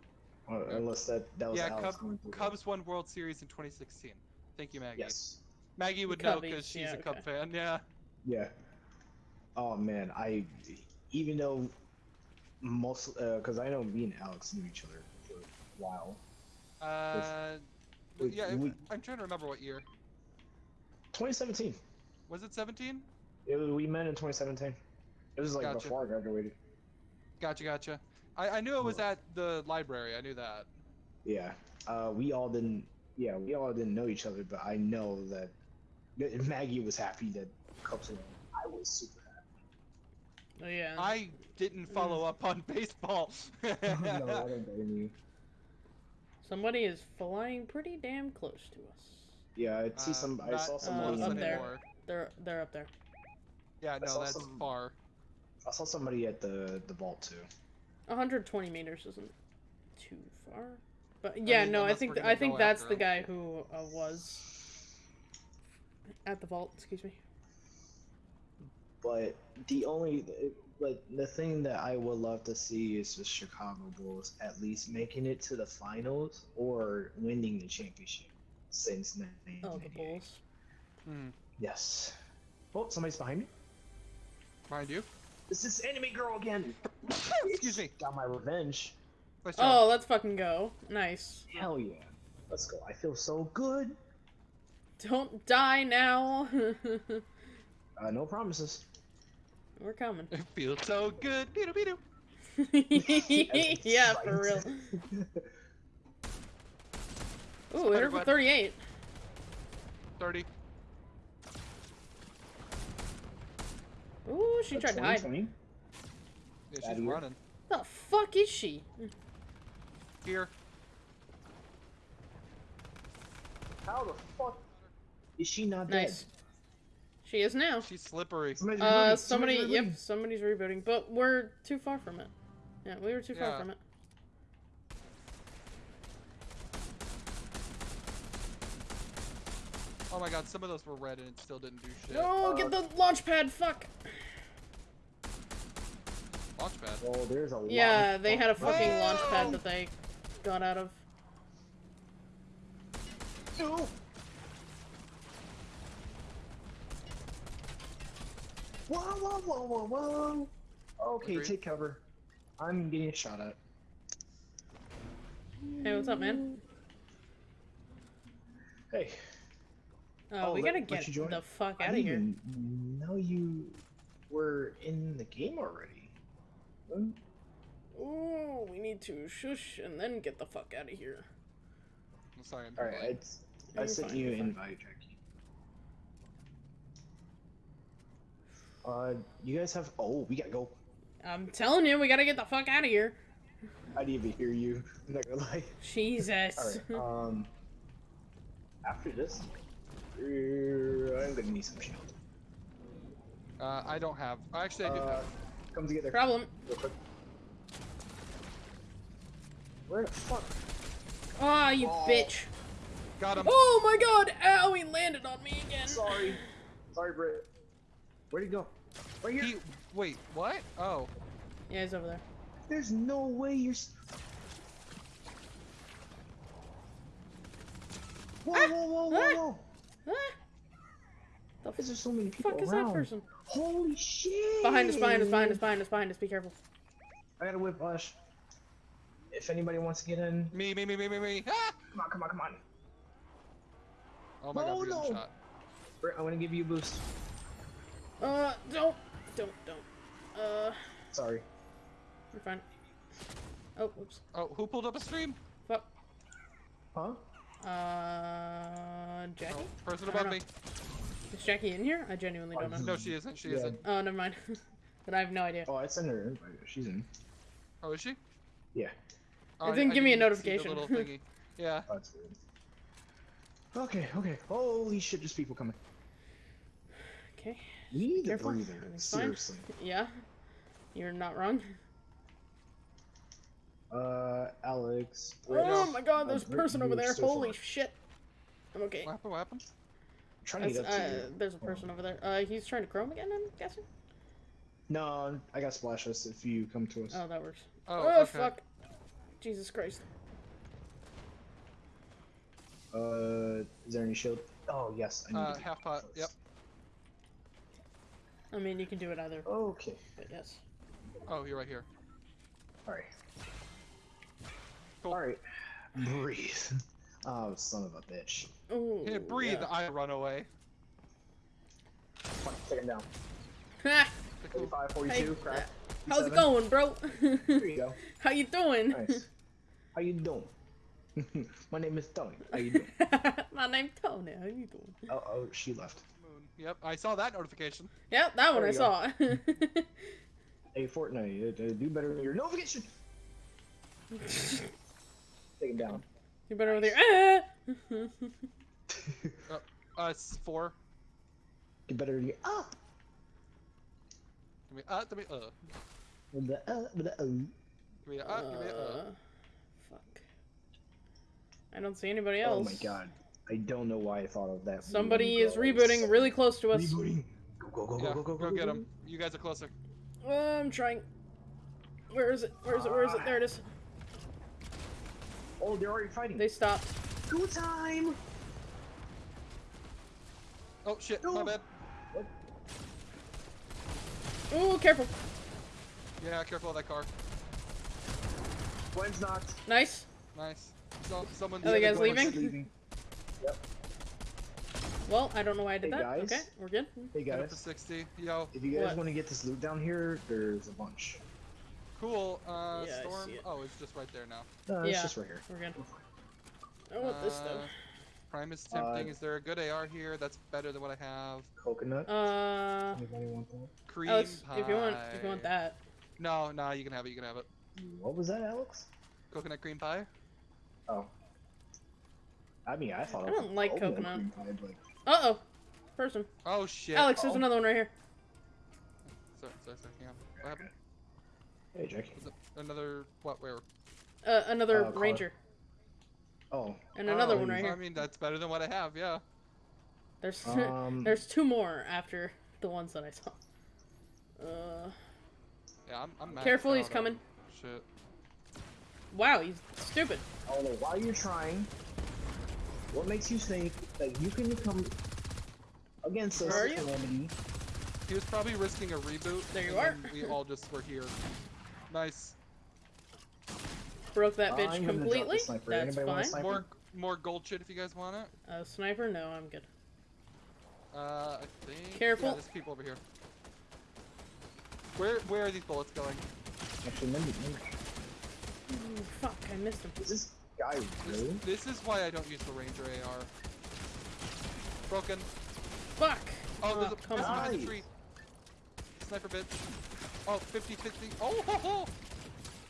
was- uh, unless that that was Yeah, Alex Cub. Cubs won World Series in 2016. Thank you, Maggie. Yes. Maggie would The know because she's yeah, a Cub okay. fan. Yeah. Yeah. Oh man, I even though most because I know me and Alex knew each other for a while. Uh, we- yeah. we- I'm trying to remember what year. 2017. Was it 17? It was, we met in 2017. It was like Gotcha. before I graduated. Gotcha, gotcha. I, I knew it was at the library. I knew that. Yeah. Uh, we all didn't. Yeah, we all didn't know each other, but I know that that Maggie was happy that Cubs won. I was super Oh yeah. I didn't follow up on baseball. no, I don't blame you. Somebody is flying pretty damn close to us. Yeah, I see Uh, some. I not saw close somebody. up there. anymore. They're they're up there. Yeah, no, that's some- far. I saw somebody at the the vault too. 120 meters isn't too far. But yeah, mean, no, I think we're th- gonna I think that's the him. guy who uh, was at the vault. Excuse me. But the only, but the thing that I would love to see is the Chicago Bulls at least making it to the finals or winning the championship since 1998. Oh, the Bulls. Hmm. Yes. Oh, somebody's behind me. Mind you. This is Anime Girl again. Excuse me. Got my revenge. Nice job. Oh, let's fucking go. Nice. Hell yeah. Let's go. I feel so good. Don't die now. Uh, no promises. We're coming. It feels so good. Beetle, beetle. yeah, for real. Ooh, hit her for 38. 30. Ooh, she A tried to hide. 20? Yeah, she's year. running. The fuck is she? Here. How the fuck is she not Nice. dead? She is now. She's slippery. Somebody's Uh, rebooting, somebody, somebody's yep, somebody's rebooting, but we're too far from it. Yeah, we were too far from it. Oh my god, some of those were red and it still didn't do shit. No, Uh, get the launch pad, fuck! Launchpad. Oh, there's a lot. Yeah, of they had a fuck- fucking launch pad that they got out of. No. Whoa, whoa, whoa, whoa, whoa. Okay, Agreed. take cover. I'm getting shot at. Hey, what's up, man? Hey. Uh, Oh, we let- gotta get you the fuck I out of didn't here. even know you were in the game already. Ooh, we need to shush and then get the fuck out of here. I'm sorry, I'm Alright, late. it's, I sent fine, you you're an invite, Jackie. Uh, you guys have. Oh, we gotta go. I'm telling you, we gotta get the fuck out of here. I didn't even hear you. I'm not gonna lie. Jesus. Alright, um. After this, uh, I'm gonna need some shield. Uh, I don't have. Actually, I do Uh, have. come together. Problem. Real quick. Where the fuck? Ah, you Oh. bitch. Got him. Oh my god! Ow, he landed on me again. Sorry. Sorry, Britt. Where'd he go? Right here. He, wait, what? Oh, Yeah, he's over there. There's no way you're. Whoa, Ah! whoa, whoa, whoa, Ah! whoa! Ah! The Why is there so many people fuck is around? that person? Holy shit! Behind us, behind us, behind us, behind us, behind us. Be careful. I got a whiplash. If anybody wants to get in, me, me, me, me, me, me. Ah! come on, come on, come on. Oh my No, god, we're no. shot. I'm gonna give you a boost. Uh, don't, don't, don't. Uh, Sorry. you're fine. Oh, oops. Oh, who pulled up a stream? Fuck. Huh? Uh, Jackie? Oh, person I above me. Is Jackie in here? I genuinely don't know. No, she isn't. She Yeah. isn't. Oh, never mind. but I have no idea. Oh, I sent her. an invite. She's in. Oh, is she? Yeah. Oh, It didn't give me a didn't see the notification. little thingy. Yeah. Oh, that's weird. Okay, okay. Holy shit, there's people coming. Okay. We need a Careful. breather. Seriously. Yeah. You're not wrong. Uh, Alex. Oh Rich, my god, there's a person over there. still Holy far. shit. I'm okay. What happened? What happened? I'm trying to get up to uh, you. there's a person over there. Uh, he's trying to chrome again, I'm guessing? No, I got splash us if you come to us. Oh, that works. Oh, Oh, okay. fuck. Jesus Christ. Uh, is there any shield? Oh yes, I need Uh, to- half pot. Yep. I mean, you can do it either, Okay. but yes. Oh, you're right here. All right. Cool. All right. Breathe. Oh, son of a bitch. Ooh, Hey, breathe. yeah. I run away. Come on, take him down. Ha! 45, Hey, crack. how's it going, bro? There you go. How you doing? Nice. How you doing? My name is Tony. How you doing? My name's Tony. How you doing? Oh, oh, she left. Yep, I saw that notification. Yep, that one I you saw. Hey, Fortnite, do better than your notification. Take him down. you better over there. Ah! Us four. Do better than your ah. Give me uh. Give me uh. With the uh, with the uh. Give me a uh. Give me a uh. Uh, fuck. I don't see anybody else. Oh my god. I don't know why I thought of that. Somebody is girl. rebooting really close to us. Rebooting. Go go go Yeah, go go go go get him. You guys are closer. I'm trying. Where is it? Where is it? Where is it? There it is. Oh, they're already fighting. They stopped. Go time. Oh shit, my No. bad. Ooh, careful. Yeah, careful of that car. Gwen's knocked. Nice. Nice. So, someone. Are the other guys Gwen's leaving? Well, I don't know why I did Hey, that. guys. Okay, we're good. Hey Get up to guys, 60. Yo, if you guys What? want to get this loot down here, there's a bunch. Cool. Uh, Yeah, I storm. see it. Oh, it's just right there now. No, it's Yeah. just right here. We're good. I want this though. Uh, Prime is tempting. Uh, is there a good AR here? That's better than what I have. Coconut. Uh, Anybody want that? Cream Alex, pie. if you want, if you want that. No, no, you can have it. You can have it. What was that, Alex? Coconut cream pie. Oh. I mean, I thought. I it was don't like coconut. cream pie, but- Uh oh, person. Oh shit. Alex, there's Uh-oh. another one right here. Sorry, sorry, sorry. Hang on. What happened? Hey, Jackie. Another what? Where? Uh, another Uh, ranger, Oh. and another Oh, one right here. I mean, that's better than what I have. Yeah. There's Um. there's two more after the ones that I saw. Uh, Yeah, I'm. I'm maxed Careful, he's coming. Shit. wow, he's stupid. I don't know why you're trying. What makes you think that you can come against us, Where are you? Calamity? He was probably risking a reboot. There you and are. We all just were here. Nice. Broke that I'm bitch gonna completely. That's Anybody fine. More, more gold shit if you guys want it. A sniper? No, I'm good. Uh, I think. Careful. Yeah, there's people over here. Where, where are these bullets going? Actually, let me. Ooh, fuck, I missed him. is this guy This, really? this is why I don't use the Ranger AR. Broken. Fuck. Oh, there's Oh, a come person on. behind the tree. Sniper bitch. Oh, 50, 50. Oh, ho, ho.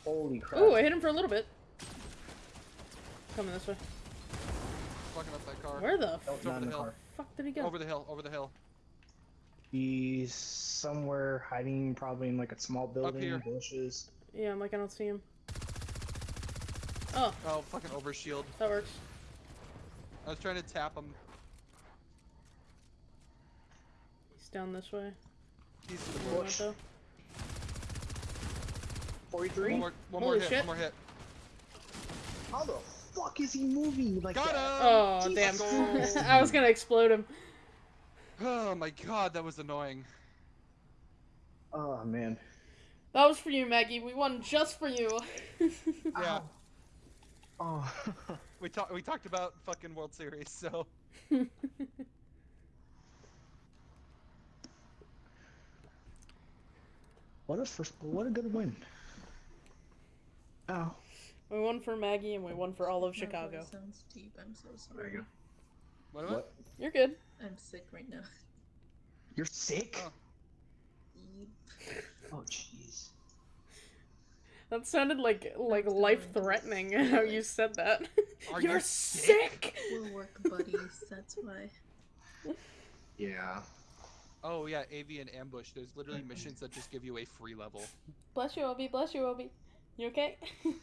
Holy crap! Ooh, I hit him for a little bit. Coming this way. Fucking up that car. Where the Nope, over not in the the hill. car. fuck did he go? Over the hill, over the hill. He's somewhere hiding, probably in like a small building, here. bushes. Yeah, I'm like, I don't see him. Oh, Oh, fucking overshield. that works. I was trying to tap him. He's down this way. He's to the One bush. Though. 43? One more, one Holy more hit. shit. One more hit. How the fuck is he moving like Got that? him! Oh Jesus damn! I was gonna explode him. Oh my god, that was annoying. Oh man. That was for you, Maggie. We won just for you. Yeah. Oh. We talked. We talked about fucking World Series, so what a first what a good win. Ow. we won for Maggie and we won for all of My Chicago. voice sounds deep. I'm so sorry. There you go. what? What? You're good. I'm sick right now. You're sick? Oh. Oh jeez. That sounded like like life threatening how you said that. Are You're you sick. We'll work buddies. That's why. Yeah. Oh yeah, AV and ambush. There's literally missions that just give you a free level. Bless you, Obi. Bless you, Obi. You okay?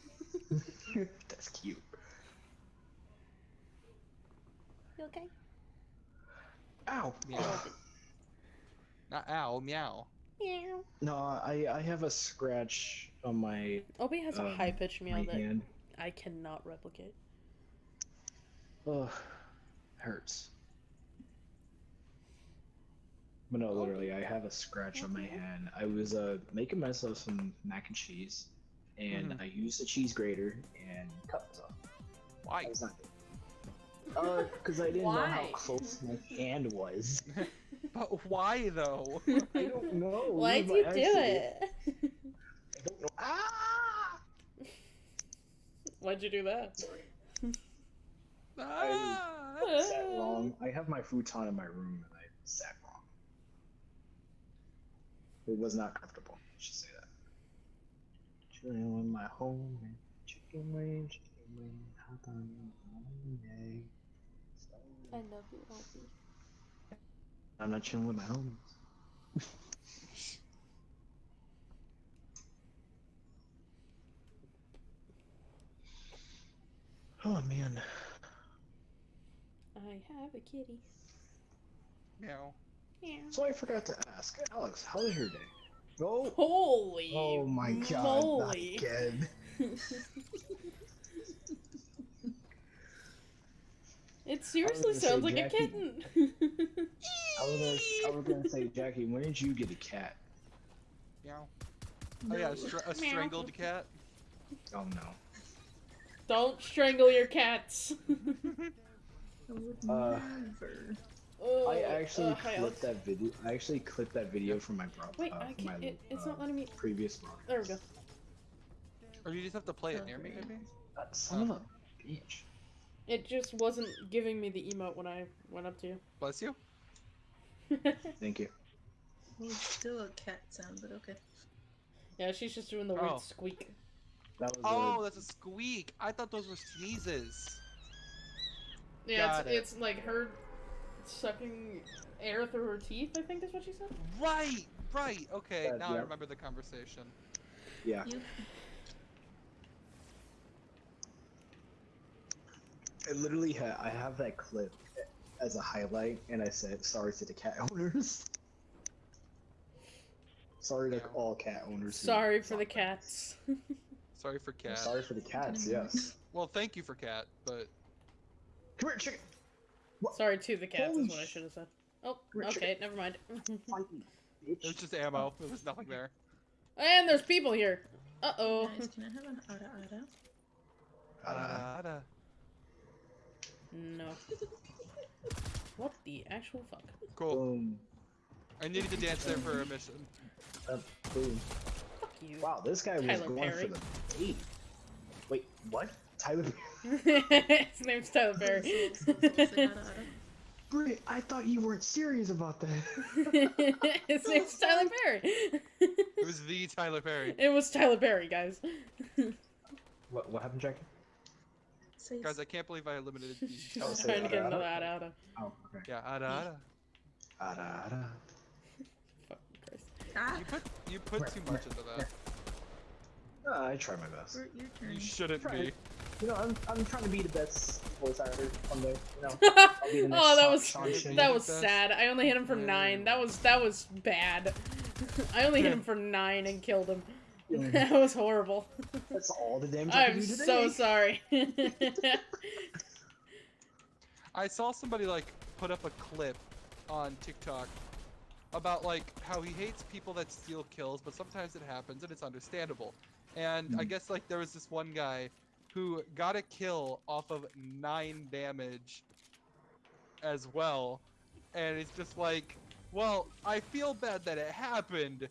That's cute. you okay? Ow. Meow. Not ow, meow. Meow. No, I I have a scratch on my Obi has a Um, high pitched meow that hand. I cannot replicate. Ugh. Hurts. But no, literally, I have a scratch on my hand. I was uh making myself some mac and cheese, and Mhm. I used a cheese grater and cut myself. Why? I was not. Uh, because I didn't know how close my hand was. But why though? I don't know. Why'd by you do it? I don't know. Ah! Why'd you do that? ah! I sat wrong. I have my futon in my room, and I sat wrong. It was not comfortable. I should say that. Chilling with my home chicken wing, chicken wing, hot on Monday. I love you, Obi. I'm not chilling with my homies. oh man. I have a kitty. Meow. Meow. So I forgot to ask, Alex, how was your day? Oh, Holy oh my god, not moly. again. It seriously sounds like a kitten. I was gonna, I was gonna say, Jackie, when did you get a cat? Meow. Oh yeah, a, str- a strangled cat. Oh no. Don't strangle your cats. I would Uh, never. Oh, I actually uh, hi, Alex. clipped that video. I actually clipped that video from my bro. Wait, uh, I my, can't. It, it's uh, not letting me. previous vlog. There we go. Or you just have to play it near me, Okay. maybe? Son of a bitch. It just wasn't giving me the emote when I went up to you. Bless you. Thank you. Well, it's still a cat sound, but okay. yeah, she's just doing the weird Oh. squeak. That was. Oh, uh, that's a squeak. I thought those were sneezes. Yeah, Got it. it's, it's like her sucking air through her teeth. I think is what she said. Right, right. Okay, Uh, now I remember the conversation. yeah. You I literally ha- I have that clip as a highlight, and I said sorry to the cat owners. sorry to all cat owners. Sorry for the cats. Sorry for I'm. Sorry for the cats. Yes. Well, thank you for cat, but Come here, chicken. Sorry to the cats Holy is what I should have said. Oh, Richard. okay, never mind. Fight it was just ammo. There was nothing there. and there's people here. Uh oh. guys, can I have an ada ada? Ada ada. No. What the actual fuck? cool. boom. I needed to dance there for a mission. Uh, boom. Fuck you. Wow, this guy was going Perry. for the bait. Wait, what? Tyler His name's Tyler Perry. So- so- so it's like ara ara. Brit, I thought you weren't serious about that. His name's Tyler Perry. It was the Tyler Perry. it was Tyler Perry, guys. What, what happened, Jackie? Say Guys, I can't believe I eliminated the. She's Oh, just say trying to get ada, another ada? out out. Oh, okay. Yeah, ada, ada. Ada, ada. Fucking Christ. ah, You put you put too much into that. Uh, I try my best. Bert, your turn. You shouldn't Try be. It. you know, I'm, I'm trying to be the best voice actor someday. You know, I'll be the oh, that was that was Best. sad. I only hit him for nine. That was that was bad. I only hit him for nine and killed him. That was horrible. That's all the damage I can I'm do today. so sorry. I saw somebody like put up a clip on TikTok about like how he hates people that steal kills, but sometimes it happens and it's understandable. And I Mhm. guess like there was this one guy who got a kill off of nine damage as well, and it's just like, well, I feel bad that it happened,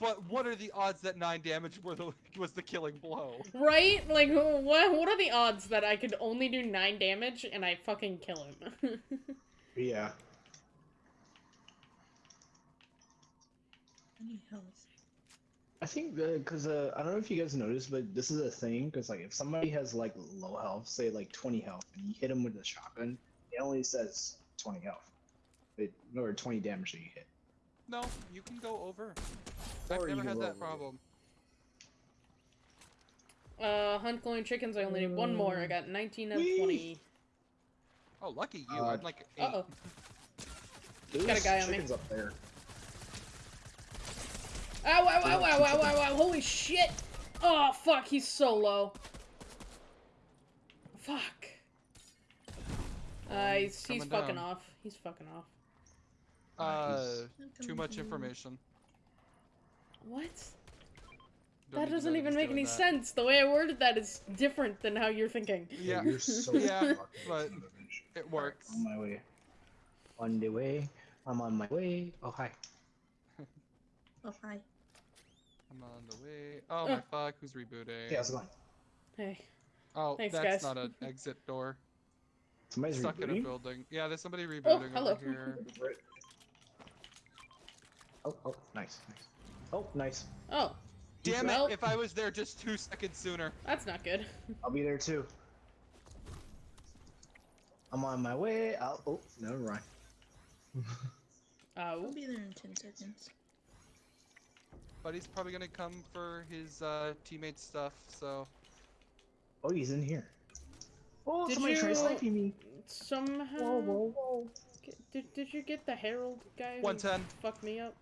but what are the odds that nine damage were the was the killing blow? right? Like, what? What are the odds that I could only do nine damage and I fucking kill him? Yeah. Any health? I think because uh, I don't know if you guys noticed, but this is a thing. Because like, if somebody has like low health, say like 20 health, and you hit them with a shotgun, it only says 20 health, it, or 20 damage that you hit. No, you can go over. I've Or never had that problem. uh, hunt glowing chickens. I only need one more. I got 19 out of Whee! 20. Oh, lucky you! Uh, I'm like eight. Uh oh. Got a guy on me. chickens up there. Ow, ow, ow, ow, ow, ow, ow, holy shit! Oh, fuck, he's so low. Fuck. Uh, Um, he's, he's coming fucking down. off. He's fucking off. Uh, too much information. What? Don't that need to know doesn't even make any that. sense. The way I worded that is different than how you're thinking. Yeah, You're so Yeah, but it works. On my way. On the way. I'm on my way. Oh hi. Oh, hi. I'm on the way. Oh Uh. my fuck! Who's rebooting? Hey, how's it going? Hey. Oh, Thanks, that's guys. not an exit door. Somebody's Stuck in a building. Yeah, there's somebody rebooting hello. over here. Oh, oh, nice, nice. Oh, nice. Oh, Damn Well- it! If I was there just two seconds sooner. that's not good. I'll be there too. I'm on my way. I'll, oh, never mind. I'll Oh. be there in 10 seconds. But he's probably gonna come for his uh, teammates' stuff. So Oh, he's in here. Oh, Did somebody tried you- sniping me. Somehow. Whoa, whoa, whoa. Get- Did, did you get the Herald guy who 110. fucked me up?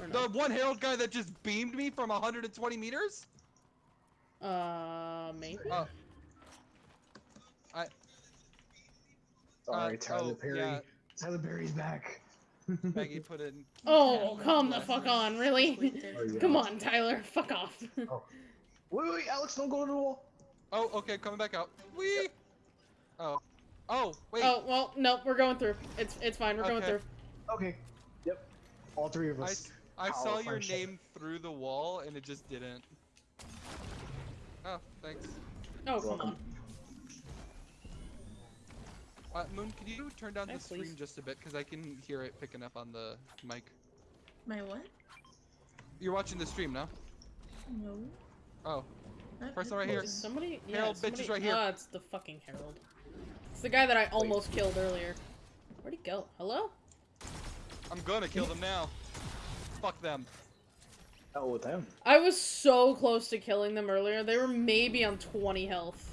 Or the one Herald guy that just beamed me from 120 meters. Uh, maybe? Oh, Sorry, uh, Tyler oh, Perry. yeah. Tyler Perry's back. Maggie put in. Oh, Yeah, come the fuck on, really? Oh, yeah. Come on, Tyler, fuck off. Oh. Wait, wait, Alex, don't go to the wall. Oh, okay, coming back out. Wee. Oh. Oh, wait. Oh, well, no, we're going through. It's it's fine, we're going through. Okay. Yep. All three of us. I, Power saw your friendship. name through the wall and it just didn't. Oh, thanks. Oh, come Welcome. on. Uh, Moon, can you turn down Yeah, the stream please. just a bit? Because I can hear it picking up on the mic. My what? You're watching the stream now? No. Oh, Not Person right here. Is somebody? Yeah, Herald, bitch is right here. Ah, it's the fucking Herald. It's the guy that I almost killed earlier. Where'd he go? Hello? I'm gonna kill them now. Fuck them. Oh, with them. I was so close to killing them earlier. They were maybe on 20 health.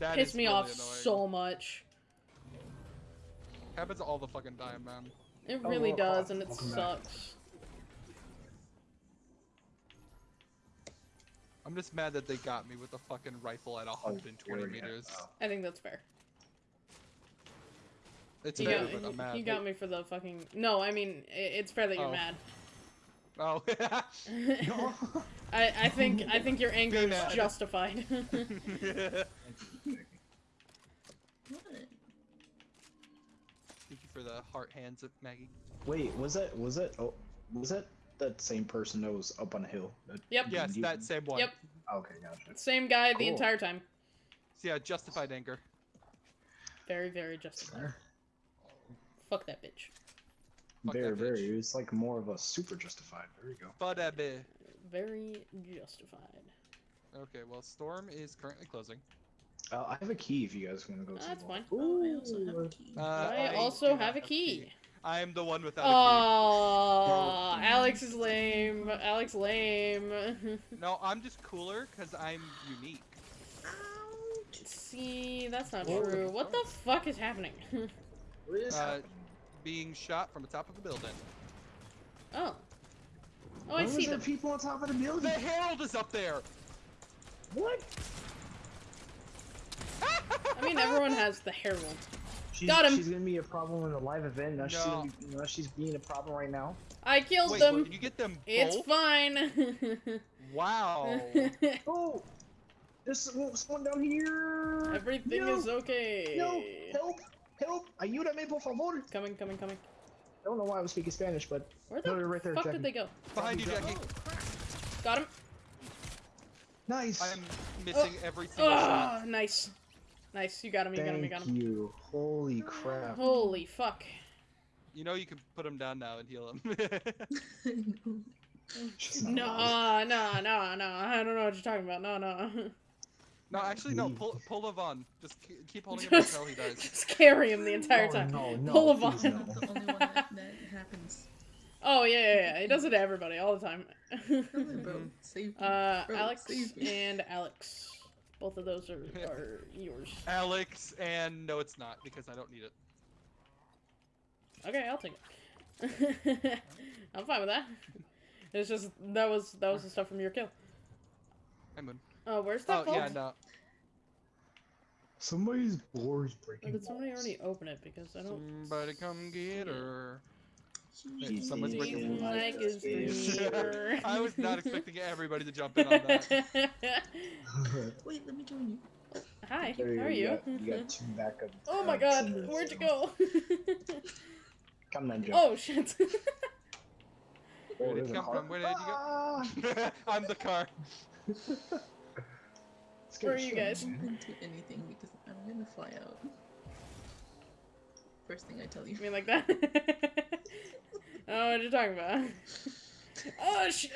That Pissed is me really off annoying. so much. Happens all the fucking time, man. It Oh, really well, does, oh, and it welcome back. sucks. I'm just mad that they got me with a fucking rifle at Oh, 120 there we go. meters. Oh. I think that's fair. It's You fair, got, but I'm mad. you got me for the fucking. No, I mean, it's fair that you're Oh. mad. Oh. I, I think I think your anger is mad. justified. What? Thank you for the heart hands, of Maggie. Wait, was that was that oh was that that same person that was up on the hill? That- Yep. Yes, you- that same one. Yep. Okay, gotcha. Same guy the entire time. So yeah, justified anger. Very, very justified. Fuck that bitch. Fuck Very, that very. bitch. It's like more of a super justified. There you go. But a bit. Very justified. Okay, well, Storm is currently closing. Uh, I have a key if you guys want to go. to That's fine. Oh, I also have a key. Uh, I, I also have a key. I am the one without a key. Oh, Alex is lame. Alex lame. No, I'm just cooler because I'm unique. See, that's not What the true. What the fuck is happening? What is Uh, happening? being shot from the top of a building. oh. Oh, I Why was see there them. people on top of the building. The? Herald is up there. What? I mean, everyone has the Herald. She's, Got him. She's gonna be a problem in a live event. Now she's No. gonna be, now she's being a problem right now. I killed Wait, them. did you get them It's fine. Wow. Oh, there's someone someone down here. Everything no, is okay. No, help, help! Ayúdame, por favor. Coming, coming, coming. I don't know why I was speaking Spanish, but Where the No, they're right there, fuck Jackie. did they go? Behind you, Jackie. Oh. Got him. nice. I am missing every single Oh, shot. nice. Nice. You got him. You got him. You got Thank him. you. Holy crap. Holy fuck. You know you can put him down now and heal him. no. She's not allowed. No, no, no, no. I don't know what you're talking about. No, no. no, actually, no. Pull, pull Levon. Just keep holding him Just, until he dies. just carry him the entire Oh, time. No, no, Pull please Levon. no. The only one that, that happens. Oh yeah, yeah, yeah. He does it to everybody all the time. Come on, bro. Save me. uh, Bro, Alex save me. and Alex. Both of those are, are yours. Alex, and no, it's not because I don't need it. Okay, I'll take it. I'm fine with that. It's just that was that was the stuff from your kill. I'm in. Oh, where's Oh that vault? yeah, no. Somebody's door's Or breaking. did somebody balls. already open it? Because I don't. Somebody come get her. Wait, She's someone's breaking eating the like a his. I was not expecting everybody to jump in on that. Wait, let me join you. Hi, There how are go, you? got, you got two backup. oh my uh, god, where'd you go? Come on, Joe. oh shit. Oh, Where did there's it come from? Where did you go? Ah! I'm the car. Scared Where are the you shit guys? of me. Don't into anything because I'm gonna fly out. First thing I tell you. You mean like that? Oh, what are you talking about? Oh shit.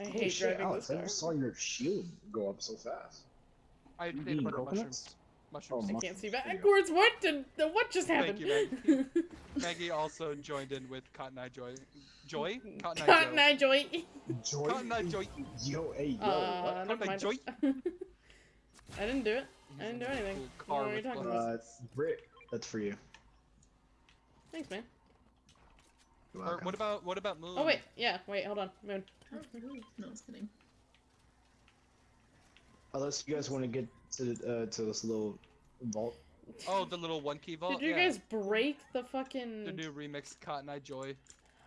I Holy hate shit, driving Alex, this I car. never saw your shield go up so fast. I You ate a eating bunch of coconuts? mushrooms. Oh, I can't see There you go. backwards. What did? What just Thank you, Maggie. Maggie also joined in with Cotton Eye Joy. Joy? Cotton Eye Cotton Joe. Eye Joy. Joy. Cotton Eye Joy. Yo, hey, yo. Uh, what? never Cotton Eye mind. Joy. I didn't do it. I didn't do anything. Cool car What are you with talking buttons. about? Uh, Britt, that's for you. Thanks, man. You're Or what about what about Moon? Oh wait, yeah, wait, hold on, Moon. Oh. No, I was kidding. Unless you guys want to get to uh, to this little vault. Oh, the little one key vault. Did you yeah. guys break the fucking? the new remix Cotton Eye Joy?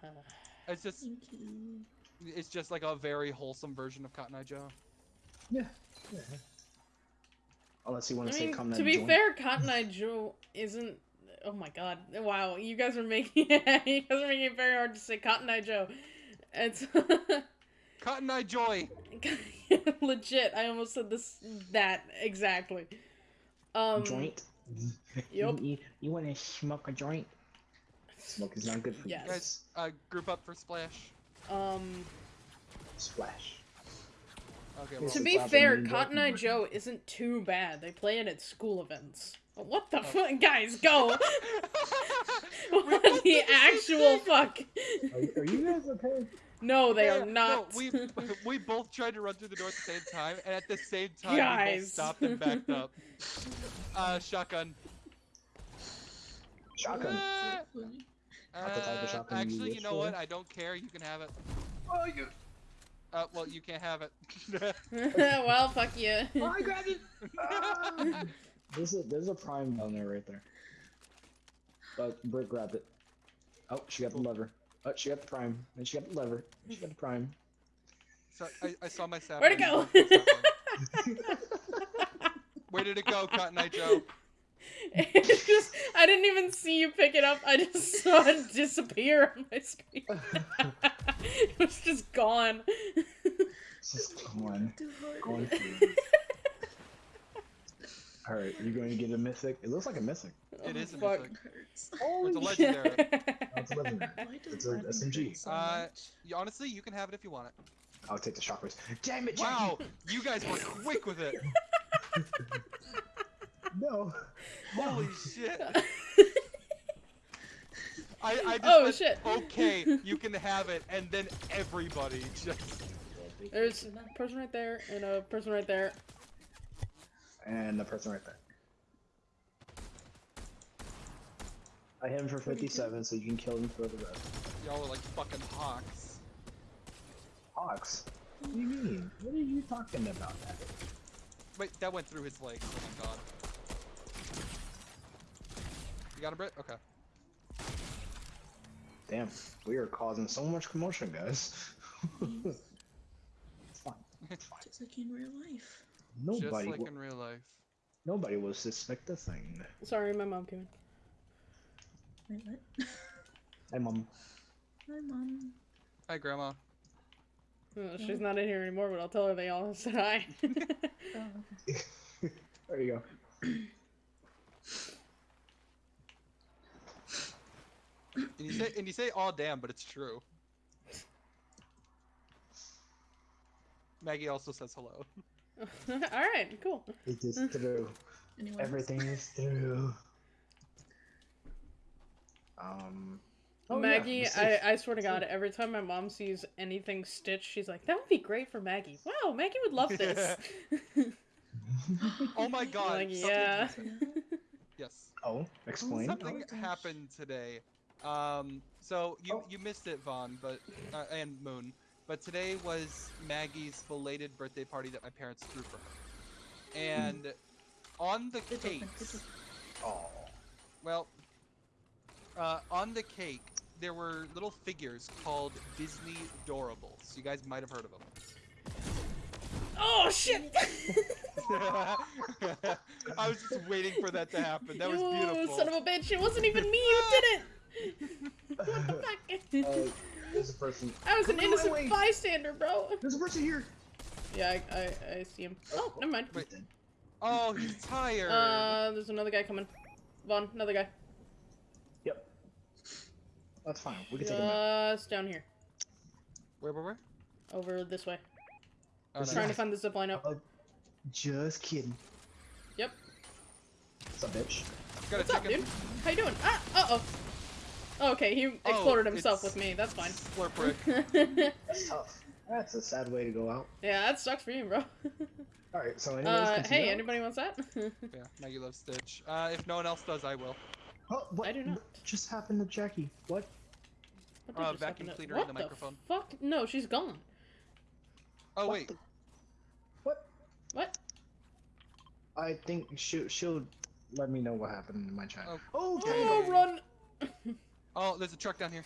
It's just Thank you. it's just like a very wholesome version of Cotton Eye Joe. Yeah. Unless you want I to say mean, come to be joint. fair, Cotton Eye Joe isn't. Oh my god! Wow, you guys are making you guys are making it very hard to say Cotton Eye Joe. It's Cotton Eye Joy. legit. I almost said this that exactly. Um, joint. Yup. You, you, want to smoke a joint? Smoke is not good for you. Yes. Guys, uh, group up for Splash. Um, Splash. Okay, To well, to be fair. Cotton Eye Joe isn't too bad. They play it at school events. What the fuck, guys? Go! what the actual fuck? Are, are you guys okay? No, they Yeah, are not. No, we we both tried to run through the door at the same time, and at the same time we both stopped and backed up. Uh, shotgun. Shotgun. Ah, So funny. Not the type of uh, shotgun you actually, you wish know for. what? I don't care. You can have it. Oh, you. Uh, well, you can't have it. well, fuck you. Oh, I grabbed it. There's a there's a prime down there right there. But Britt grabbed it. Oh, she got the lever. Oh, she got the prime. Then she got the lever. She got the prime. so, I, I saw my sap. Where'd it go? Where did it go, Cotton Eye Joe? It's just, I didn't even see you pick it up. I just saw it disappear on my screen. it was just gone. It's just gone. Too hard. going through. All right, you're going to get a mythic? It looks like a mythic. It is a fuck. mythic. hurts. Oh, It's a legendary. Oh, it's a legendary. Why does It's a SMG. so Uh. You, honestly, you can have it if you want it. I'll take the shockwaves. Damn it, Jackie! Wow, you guys were quick with it. No. Holy shit. I, I just Oh, said, shit. okay, you can have it, and then everybody just There's a person right there and a person right there. And the person right there. I hit him for 57, so you can kill him for the rest. Y'all are like fucking hawks. Hawks? What do you mean? What are you talking about? That? Wait, that went through his legs. Oh my god. You got a Brit? Okay. Damn, we are causing so much commotion, guys. it's fine. It's fine. Just like in real life. Nobody, Just like in real life. nobody will suspect a thing. Sorry, my mom came Wait, what? Hey, mom. Hi, mom. Hi, Grandma. in. She's not in here anymore, but I'll tell her they all said hi. Oh, okay. There you go. And you say and you say oh damn, but it's true. Maggie also says hello. Alright, cool. It is true. Anyone else? Everything is through. Um. oh, yeah, Maggie, the I. I swear to God, every time my mom sees anything stitched, she's like, that would be great for Maggie. Wow, Maggie would love this. Oh my god. Like, something- yeah. Yes. Oh, explain. Something Oh, happened today. Um, so you Oh. you missed it, Vaughn, but uh, and Moon. But today was Maggie's belated birthday party that my parents threw for her. And on the Good open, good cakes, open. Oh. well, uh, on the cake there were little figures called Disney Doorables. You guys might have heard of them. oh, shit! I was just waiting for that to happen. That was You beautiful. son of a bitch, it wasn't even me who did it! what the fuck? Uh, there's a person. I was an Come my innocent way. bystander, bro. There's a person here. Yeah, I, I, I see him. Oh, never mind. Wait. Oh, he's tired. Uh, there's another guy coming. Vaughn, another guy. Yep. That's fine. We can take him out. Just down here. where, where, where? Over this way. Oh, This no. Trying to find the zip line up. Uh, just kidding. Yep. What's up, bitch? Got a What's up, chicken. dude? How you doing? Ah, uh-oh. Oh, okay, he Oh, exploded himself with me. That's fine. Slurp Rick. That's tough. That's a sad way to go out. yeah, that sucks for you, bro. All right. So, anyways, uh, hey, on. anybody wants that? Yeah, Maggie loves Stitch. Uh, if no one else does, I will. Oh, what, I do not. what just happened to Jackie? What? What Uh, just vacuum happened to- cleaner in what the microphone. Fuck? No, she's gone. Oh What wait, the- What? What? I think she'll she'll let me know what happened in my chat. Oh. Oh, Oh, okay. run! oh, there's a truck down here.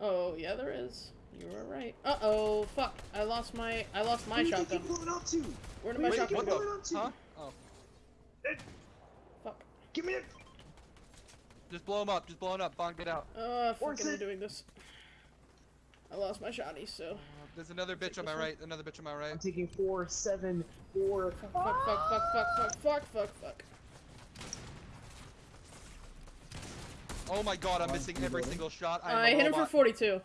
Oh, yeah, there is. You were right. Uh oh, fuck! I lost my I lost my Where do you shotgun. think you're going up to? Where did my Wait, shotgun what go? going on to? Huh? Oh, Fuck. Give me it. just blow him up. Just blow him up. Bong, get out. Uh, Where's fucking it? doing this. I lost my shotty, so. Uh, there's another bitch on my one? right. Another bitch on my right. I'm taking four, seven, four. Fuck, fuck, fuck, fuck, fuck, fuck, fuck, fuck, fuck. Oh my god, I'm missing every single shot. I'm I a hit him for 42.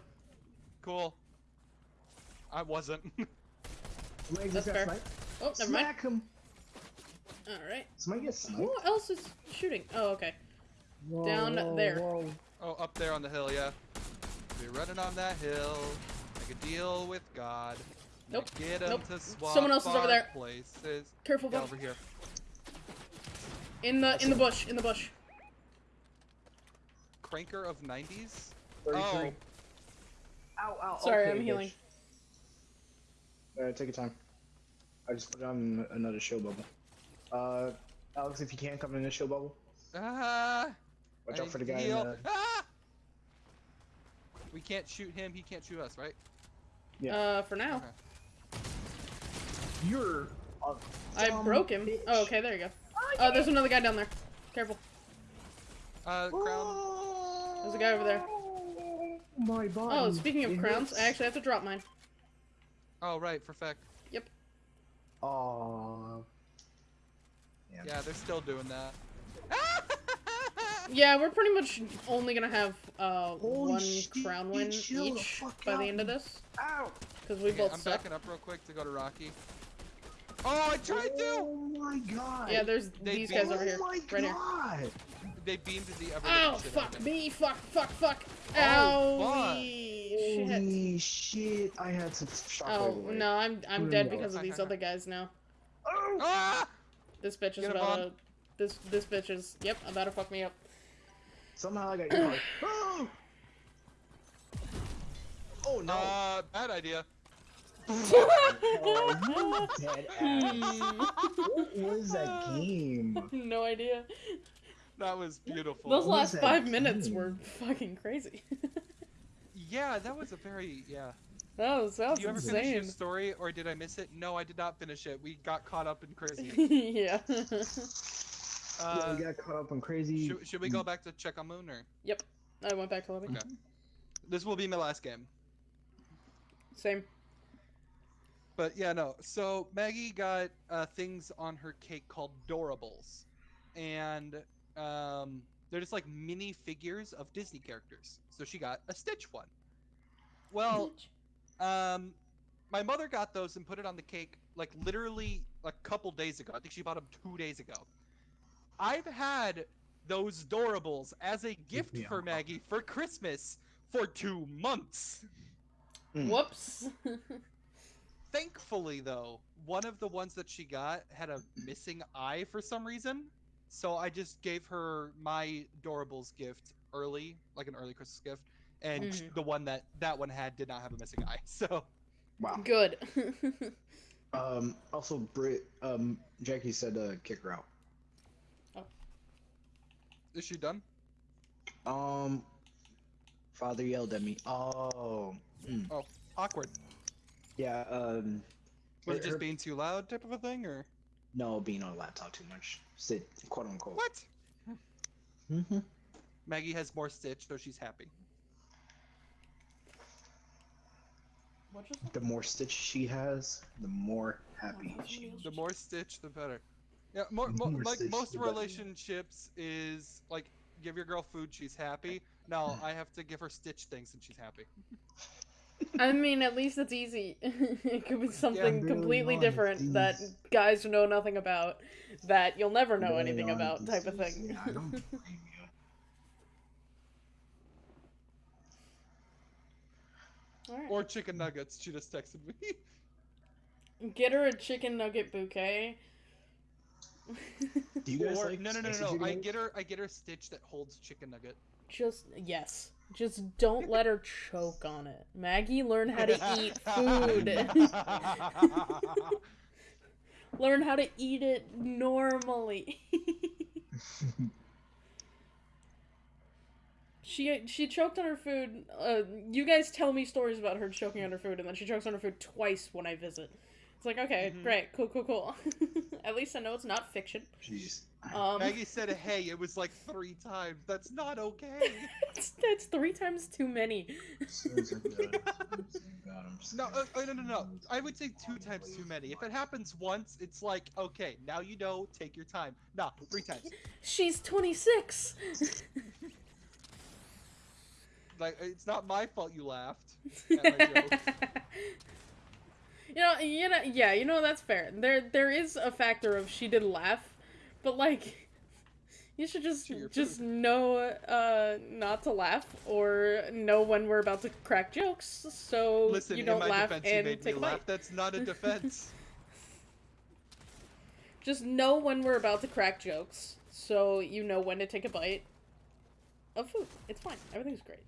Cool. I wasn't. Somebody That's just got fair. sniped. Oh, never mind. Smack him. Alright. Somebody get sniped. Who else is shooting? Oh, okay. Whoa, Down whoa, there. whoa. oh, up there on the hill, yeah. Be running on that hill. Make a deal with God. Nope. Get 'em Nope. to swap Someone else is over there. Places. Careful, Get over here. In the in the bush, in the bush. Cranker of 90s? 33. Oh. Ow, ow. Sorry, okay, I'm bitch. healing. Alright, take your time. I just put on another show bubble. Uh, Alex, if you can come in the show bubble, Ah! watch I out for the guy to in the. Ah! We can't shoot him, he can't shoot us, right? Yeah. Uh, for now. Okay. You're. A I broke him. bitch. Oh, okay, there you go. Oh, there's another guy down there. Careful. Uh, crown. There's a guy over there. Oh, My body. Oh, speaking of crowns. I actually have to drop mine. Oh, right, for fact. Aw. Yeah. Yeah, they're still doing that. Yeah, we're pretty much only gonna have uh Holy one crown win each by the end of this, Ow! because we Okay, both I'm suck. backing up real quick to go to Rocky. Oh, I tried to! Oh my god. Yeah, there's They these guys over here, Oh my right here. God. They beamed the ever Ow! living shit out Fuck me. me! Fuck! Fuck! Fuck! Oh, Owie! Holy shit! I had to shockwave Oh away. no, I'm I'm dead because of these other guys now. Oh! Ah! This bitch is about to. This this bitch is. Yep, about to fuck me up. Somehow I got your card. Oh! Oh no! Uh, bad idea. oh, you dead ass. What was that game? no idea. That was beautiful. Those last was five minutes were fucking crazy. Yeah, that was a very yeah. that was that was Did you ever finish your story, or did I miss it? No, I did not finish it. We got caught up in crazy. yeah. yeah, Uh, we got caught up on crazy. should, should we go back to check on Moon, or Yep, I went back to living. Okay. this will be my last game? Same. But yeah, no. So Maggie got uh, things on her cake called Doorables, and um, they're just like mini figures of Disney characters. So she got a Stitch one. Well, um, my mother got those and put it on the cake like literally a couple days ago. I think she bought them two days ago. I've had those Doorables as a gift me for a- Maggie for Christmas for two months. Mm. Whoops. Thankfully, though, one of the ones that she got had a missing eye for some reason. So I just gave her my Doorables gift early, like an early Christmas gift, and Mhm. the one that that one had did not have a missing eye. So Wow. Good. Um. Also, Brit. Um. Jackie said uh, kick her out. Oh, is she done? Um. Father yelled at me. Oh. mm. Awkward. Yeah. Um. Was it Her- just being too loud, type of a thing, or No, being on a laptop too much. Sit, quote unquote. what? Mm-hmm. Maggie has more Stitch, so she's happy. what just? The more stitch she has, the more happy Oh, she is. The more Stitch, the better. Yeah, more, The mo- more like Stitch, most the better. relationships is like give your girl food, she's happy. No, I have to give her Stitch things and she's happy. I mean, at least it's easy. it could be something really completely honest, different that guys know nothing about, that you'll never know Really anything about, honest, type of thing. Yeah, I don't blame you. Alright. Or chicken nuggets, she just texted me. Get her a chicken nugget bouquet. Do you guys or like no, no, no, no, no. I get her, I get her Stitch that holds chicken nugget. Just yes. Just don't let her choke on it. Maggie, learn how to eat food. learn how to eat it normally. she she choked on her food. Uh, you guys tell me stories about her choking on her food, and then she chokes on her food twice when I visit. It's like okay, Mhm. great, cool, cool, cool. At least I know it's not fiction. Jeez. Um, Maggie said, "Hey, it was like three times. That's not okay." that's three times too many. Sins are good. Sins are God, I'm No, uh, uh, no, no, no. I would say two times too many. If it happens once, it's like, okay, now you know, take your time. Nah, three times. She's 26. Like, it's not my fault you laughed at my joke. You know, you know, yeah, you know that's fair. There, there is a factor of she did laugh, but like, you should just just know uh not to laugh or know when we're about to crack jokes, so Listen, you don't my laugh defense, you and me take a laugh. bite. That's not a defense. Just know when we're about to crack jokes, so you know when to take a bite of food. It's fine. Everything's great.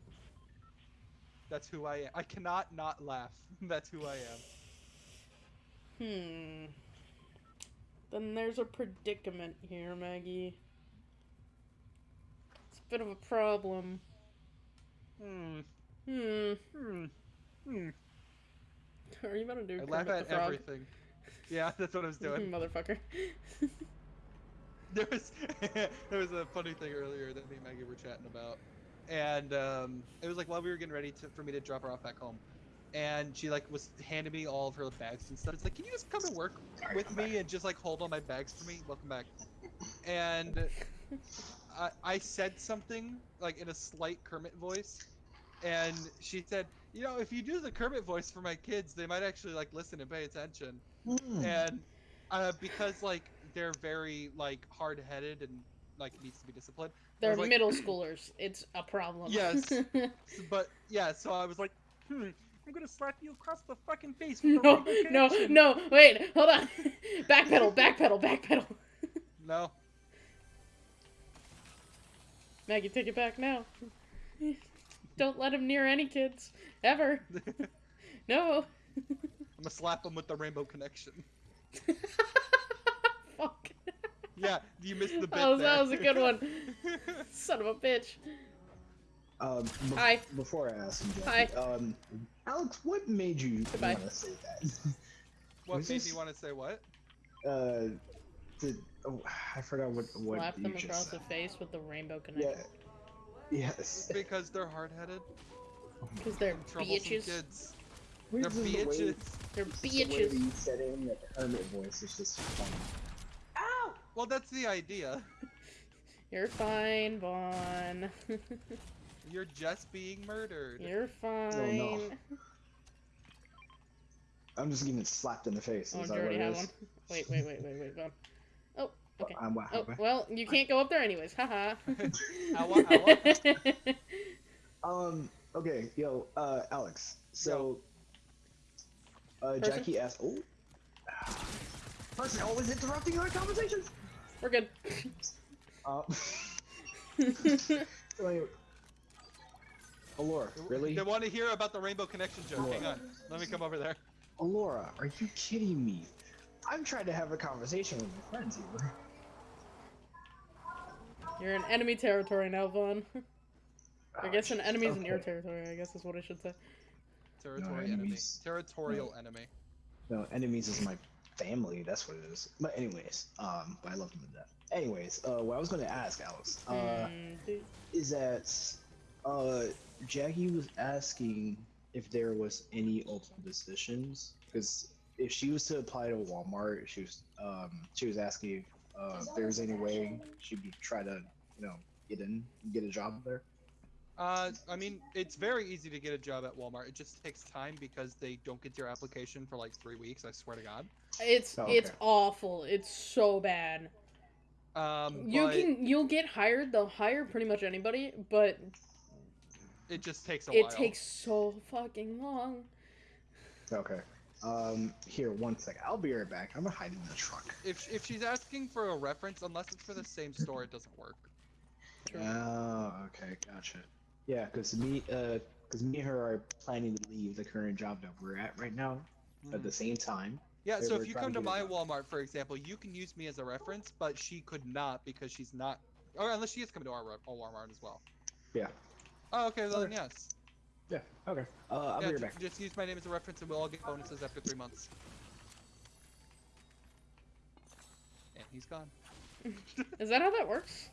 That's who I am. I cannot not laugh. That's who I am. Hmm. Then there's a predicament here, Maggie. It's a bit of a problem. Hmm. Hmm. Hmm. Hmm. Are you about to do I laugh at everything. Yeah, that's what I was doing. Motherfucker. there was there was a funny thing earlier that me and Maggie were chatting about, and um, it was like while we were getting ready to, for me to drop her off back home, and she like was handing me all of her bags and stuff. It's like, can you just come to work Sorry, with I'm me back. and just like hold all my bags for me? Welcome back. And I, I said something like in a slight Kermit voice, and she said, you know, if you do the Kermit voice for my kids, they might actually like listen and pay attention Hmm. and uh, because like they're very like hard-headed and like needs to be disciplined. They're like- middle schoolers. It's a problem. Yes. But yeah, so I was like, Hmm, I'm gonna slap you across the fucking face. With the No, rainbow no, connection." no. Wait, hold on. backpedal, backpedal, backpedal. No. Maggie, take it back now. Don't let him near any kids ever. No. I'm gonna slap him with the rainbow connection. Fuck. Yeah, you missed the bit That was, there. that was a good one. Son of a bitch. Um, be- Hi. Before I ask you, Hi. Um, Alex, what made you Goodbye. want to say that? what Was made this- me want to say what? uh, the, oh, I forgot what what Slap you them just across said. the face with the rainbow Yeah. Yes. Because they're hard-headed, Because they're troublesome bitches. kids. We're They're just the way- bitches. They're just the way that bitches. you said it in that hermit voice is just funny. Ow! Well, that's the idea. You're fine, Vaughn. You're just being murdered. You're fine. Oh, no. I'm just getting slapped in the face. Oh, Is you that already what it have one. Wait, wait, wait, wait, wait, Vaughn. Oh, okay. I'm, wa- Oh, well, you can't go up there anyways. Haha. Owa, owa. Um. Okay, yo, uh, Alex. So, uh, Person? Jackie asked. Oh. Person always interrupting our conversations. We're good. Uh. Wait. Alora, really? They want to hear about the rainbow connection joke. Hang on. Let me come over there. Alora, are you kidding me? I'm trying to have a conversation with my friends here. You're in enemy territory now, Vaughn. I Oh, guess an jeez, enemy's in your territory, I guess is what I should say. Territory enemy. enemies. Territorial enemy. No, enemies is my family. That's what it is. But anyways, um, but I love them to death. Anyways, uh, what I was going to ask Alex, uh, Hmm, is that, uh, Jackie was asking if there was any open positions because if she was to apply to Walmart, she was, um, she was asking if, uh, if there was any way she would try to, you know, get in, get a job there. Uh, I mean, it's very easy to get a job at Walmart. It just takes time because they don't get your application for like three weeks. I swear to God. It's Oh, it's awful. It's so bad. Um, You but can you'll get hired. They'll hire pretty much anybody, but it just takes a it while. takes so fucking long. Okay. Um, here, one second. I'll be right back. I'm gonna hide in the truck. If if she's asking for a reference, unless it's for the same store, it doesn't work. True. Oh, okay, gotcha. Yeah, because me, uh, because me and her are planning to leave the current job that we're at right now at Mhm. the same time. Yeah, so if you come to to my it Walmart, for example, you can use me as a reference, but she could not because she's not. Or unless she is coming to our, re- our Walmart as well. Yeah. Oh, okay, then Okay. yes. Yeah. Okay. Uh, I'll yeah, be right back. just use my name as a reference, and we'll all get bonuses after three months. And he's gone. Is that how that works?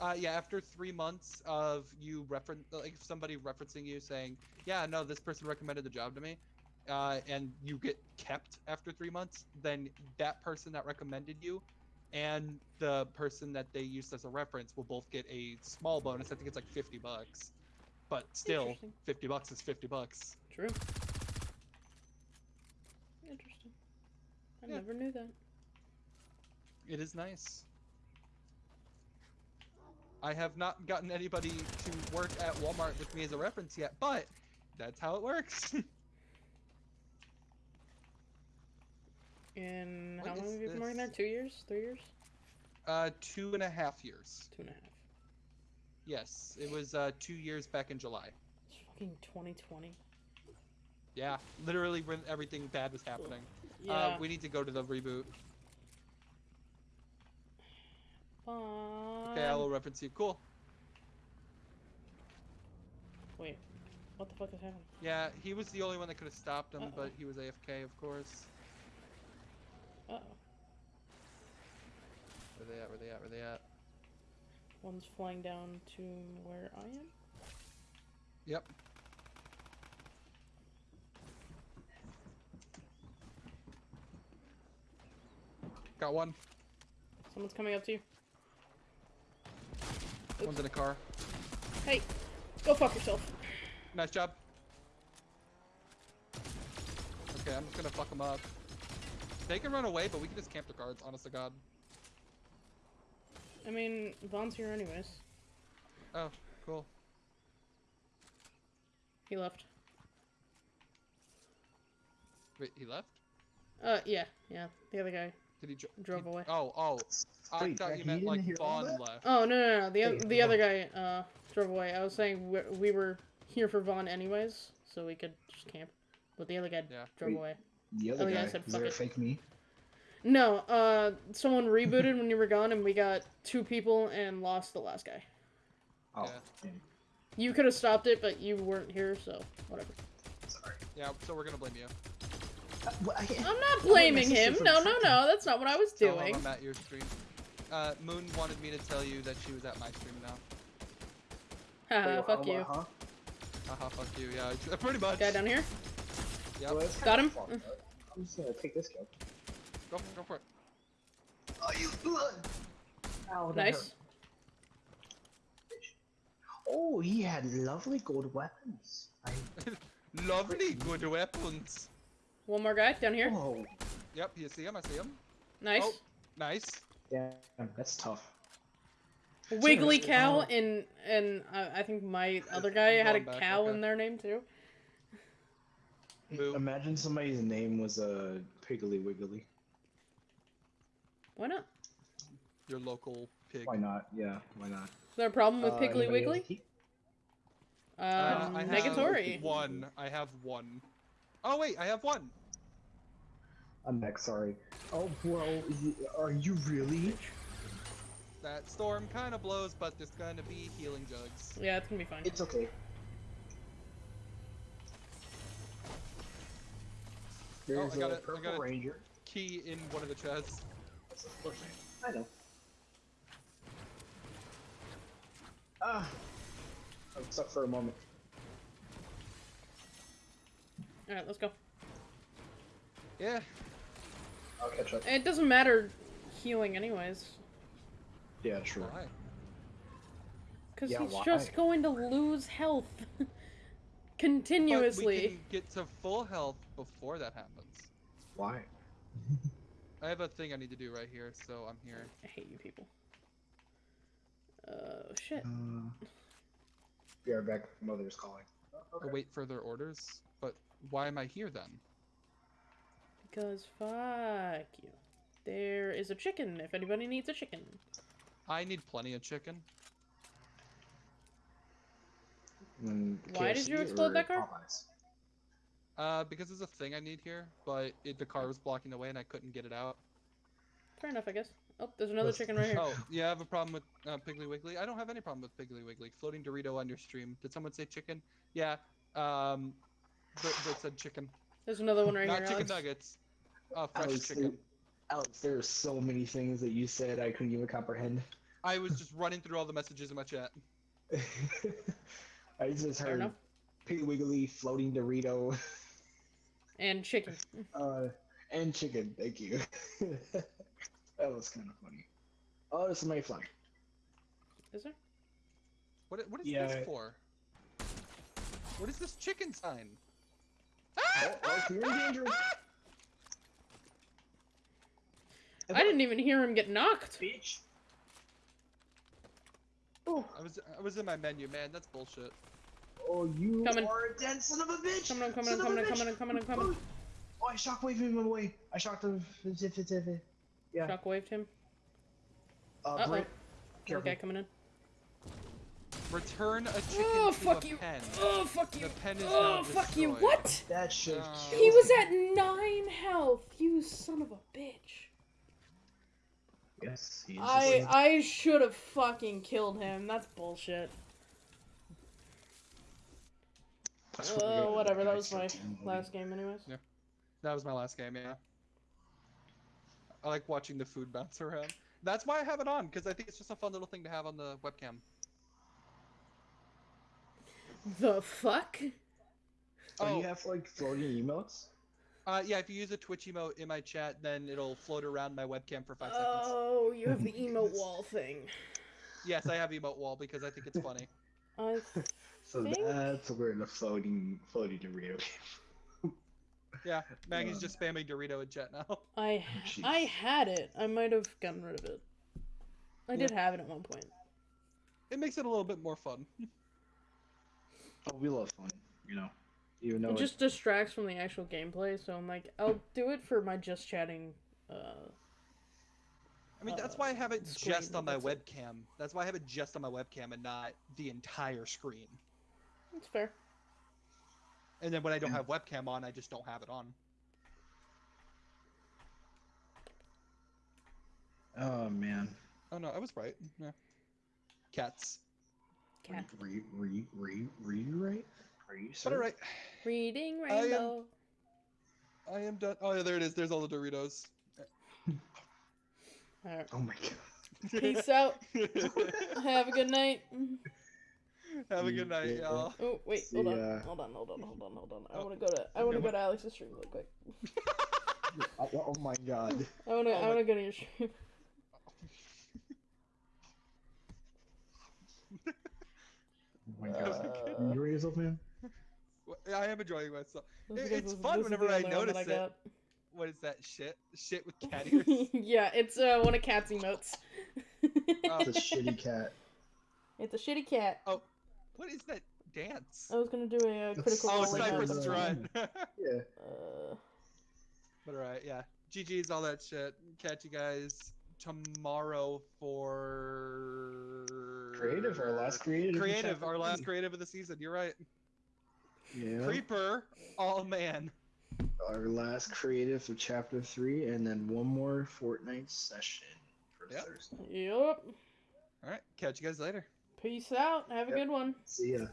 Uh, yeah, after three months of you reference, like somebody referencing you saying, "Yeah, no, this person recommended the job to me," uh, and you get kept after three months, then that person that recommended you, and the person that they used as a reference will both get a small bonus. I think it's like fifty bucks, but still, fifty bucks is fifty bucks. True. Interesting. I Yeah. never knew that. It is nice. I have not gotten anybody to work at Walmart with me as a reference yet, but that's how it works. And What how long have you been working there? Two years? Three years? uh, two and a half years. Two and a half. Yes, it was uh, two years back in July. It's fucking 2020. Yeah, literally when everything bad was happening. Yeah. Uh, we need to go to the reboot. Okay, I will reference you. Cool. Wait. What the fuck is happening? Yeah, he was the only one that could have stopped him, Uh-oh. but he was AFK, of course. Uh oh. Where they at? Where they at? Where they at? One's flying down to where I am. Yep. Got one. Someone's coming up to you. One's in a car. Hey, go fuck yourself. Nice job. Okay, I'm just gonna fuck them up. They can run away, but we can just camp the guards, honest to God. I mean, Vaughn's here anyways. Oh, cool. He left. Wait, he left? Uh, yeah, yeah. The other guy. Did he dr- Drove he- away. Oh, oh. I Wait, thought you you meant like Vaughn left. Oh no, no, no. The Hey, the hold other guy uh drove away. I was saying we, we were here for Vaughn anyways, so we could just camp. But the other guy Yeah. drove Wait. away. The other Oh, yeah, I guy. said Is fuck there a fake me? No, uh, someone rebooted when you were gone, and we got two people and lost the last guy. Oh, Yeah. You could have stopped it, but you weren't here, so whatever. sorry. Yeah, so we're gonna blame you. Uh, well, I can't- I'm not blaming him. No, no, no. That's not what I was doing. him I'm at your stream. Uh, Moon wanted me to tell you that she was at my stream now. Haha, Wait, fuck what, you. Huh? Haha, fuck you. Yeah, pretty much. Guy down here. Yep. Got him? Fucked up. I'm just gonna take this kill. Go, go for it. Oh, you blood! Ow, that Nice. hurt. Oh, he had lovely gold weapons. I... Lovely good weapons. One more guy down here. Oh, Yep, you see him? I see him. Nice. Oh. Nice. damn, that's tough. Wiggly cow and and uh, I think my other guy had a back, cow okay. in their name too. Boo. Imagine somebody's name was a uh, Piggly Wiggly. Why not? Your local pig. Why not? Yeah, why not? Is there a problem with Uh, Piggly anybody else? Wiggly? He- Uh, Um, I have Negatory. one. I have one. Oh wait, I have one. I'm next, sorry. Oh, well, are you really? That storm kind of blows, but there's gonna be healing jugs. Yeah, it's gonna be fine. It's okay. There's got a it, I got it. ranger. Key in one of the chests. I know. Ah, I'm stuck for a moment. All right, let's go. Yeah. I'll catch up. It doesn't matter healing anyways, Yeah, true. Why? because Yeah, he's why? just going to lose health But continuously. we can get to full health before that happens. Why? I have a thing I need to do right here, so I'm here. I hate you people. Oh shit. Uh, be right back. Mother's calling. Await further orders. But why am I here then? Because fuck you. There is a chicken if anybody needs a chicken. I need plenty of chicken. Mm, Why did you explode or that car? Popeyes? Uh, because there's a thing I need here, but it, the car was blocking the way and I couldn't get it out. Fair enough, I guess. Oh, there's another chicken right here. Oh, yeah, I have a problem with uh, Piggly Wiggly? I don't have any problem with Piggly Wiggly. Floating Dorito on your stream. Did someone say chicken? Yeah. Um, Brit, Brit said chicken. There's another one right Not here. chicken Alex. nuggets. Uh, fresh Alex, chicken. Alex, there are so many things that you said I couldn't even comprehend. I was just running through all the messages in my chat. I just Fair heard enough. Pig Wiggly, floating Dorito, And chicken. uh, and chicken. Thank you. that was kind of funny. Oh, there's somebody flying. Is there? What, what is Yeah. this for? What is this chicken sign? Oh, oh, you're in danger. I didn't even hear him get knocked. Bitch. Oh, I was I was in my menu, man. That's bullshit. oh, you Coming. are a dead son of a bitch. Coming, I'm coming, Son I'm of a coming, I'm bitch. coming, I'm coming, I'm coming. Oh, I shockwaved him away. I shocked him. Yeah. Shockwaved him. Uh, Uh-oh. Brit, careful. Okay, coming in. Return a chicken Oh, to fuck a you. pen. Oh, fuck you. The pen is Oh, now fuck you. What? That should No. kill He was at nine health. You son of a bitch. Yes, he's I I should have fucking killed him. That's bullshit. That's what we're Oh, whatever. That was my last game, anyways. Yeah, That was my last game, yeah. I like watching the food bounce around. That's why I have it on, because I think it's just a fun little thing to have on the webcam. The fuck? Oh, Oh, you have like floating emotes? Uh, yeah, if you use a Twitch emote in my chat, then it'll float around my webcam for five seconds. Oh, you have the emote wall thing. Yes, I have emote wall because I think it's funny. I So Think- that's where the floating floating Dorito. came. Yeah, Maggie's Um, just spamming Dorito in chat now. I Jeez. I had it. I might have gotten rid of it. I did have it at one point. It makes it a little bit more fun. Oh, we love fun, you know. Even though It it- just distracts from the actual gameplay, so I'm like, I'll do it for my just chatting. Uh, I mean, that's uh, why I have it screen, just on my that's it. webcam. That's why I have it just on my webcam and not the entire screen. That's fair. And then when I don't have webcam on, I just don't have it on. oh man, Oh no, I was right. Yeah. Cats. Cat. re re re rewrite. Are you But alright, Reading I am- Rainbow. I am done. Oh yeah, there it is. There's all the Doritos. Alright. Oh my god. Peace out. Have a good night. Have a good night, Yeah. y'all. Oh wait, See hold on, ya. hold on, hold on, hold on, hold on. I Oh. want to go to I want to go to Alex's stream real quick. oh, oh my god. I want to Oh I want to go to your stream. Oh my god. Uh, you enjoy yourself, man? I am enjoying myself. This It- is- this fun is whenever I only one that notice it. What is that shit? Shit with cat ears. yeah, it's uh, one of Cat's emotes. Oh. It's a shitty cat. it's a shitty cat. Oh, what is that dance? I was gonna do a uh, critical Oh, It's role like in Cypress uh, Run. Yeah. Uh, but alright, yeah. GG's, all that shit. Catch you guys tomorrow for Creative, our last creative. creative, our last creative of the season. You're right. Yeah. Creeper, all man. Our last creative for chapter three, and then one more Fortnite session for Yep. Thursday. yep. All right, catch you guys later. Peace out. Have a Yep. good one. See ya.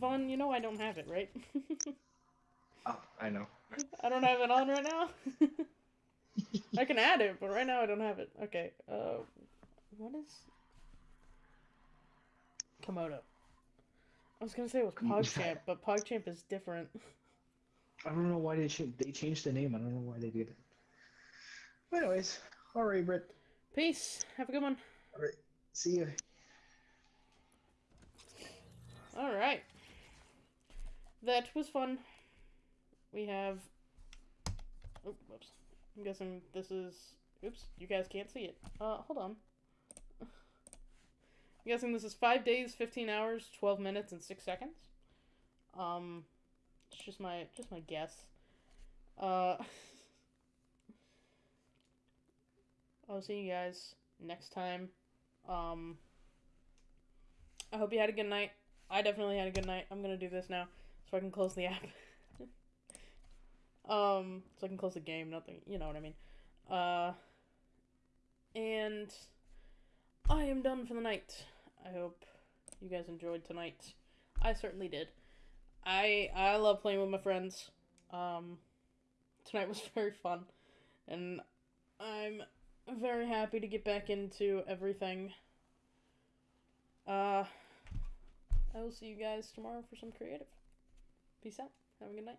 Vaughn, you know I don't have it, right? Oh, I know. I don't have it on right now. I can add it, but right now I don't have it. Okay. Uh, what is Komodo? I was gonna say it was PogChamp, but PogChamp is different. I don't know why they changed. They changed the name. I don't know why they did it. But anyways, all right, Britt. Peace. Have a good one. All right. See you. All right. That was fun. We have. Whoops. I'm guessing this is. Oops, you guys can't see it. Uh, hold on. I'm guessing this is five days, fifteen hours, twelve minutes, and six seconds. Um, it's just my just my guess. Uh, I'll see you guys next time. Um, I hope you had a good night. I definitely had a good night. I'm gonna do this now so I can close the app. um, so I can close the game. Nothing, you know what I mean. Uh, and I am done for the night. I hope you guys enjoyed tonight. I certainly did. I I love playing with my friends. Um, tonight was very fun, and I'm very happy to get back into everything. Uh. I will see you guys tomorrow for some creative. Peace out. Have a good night.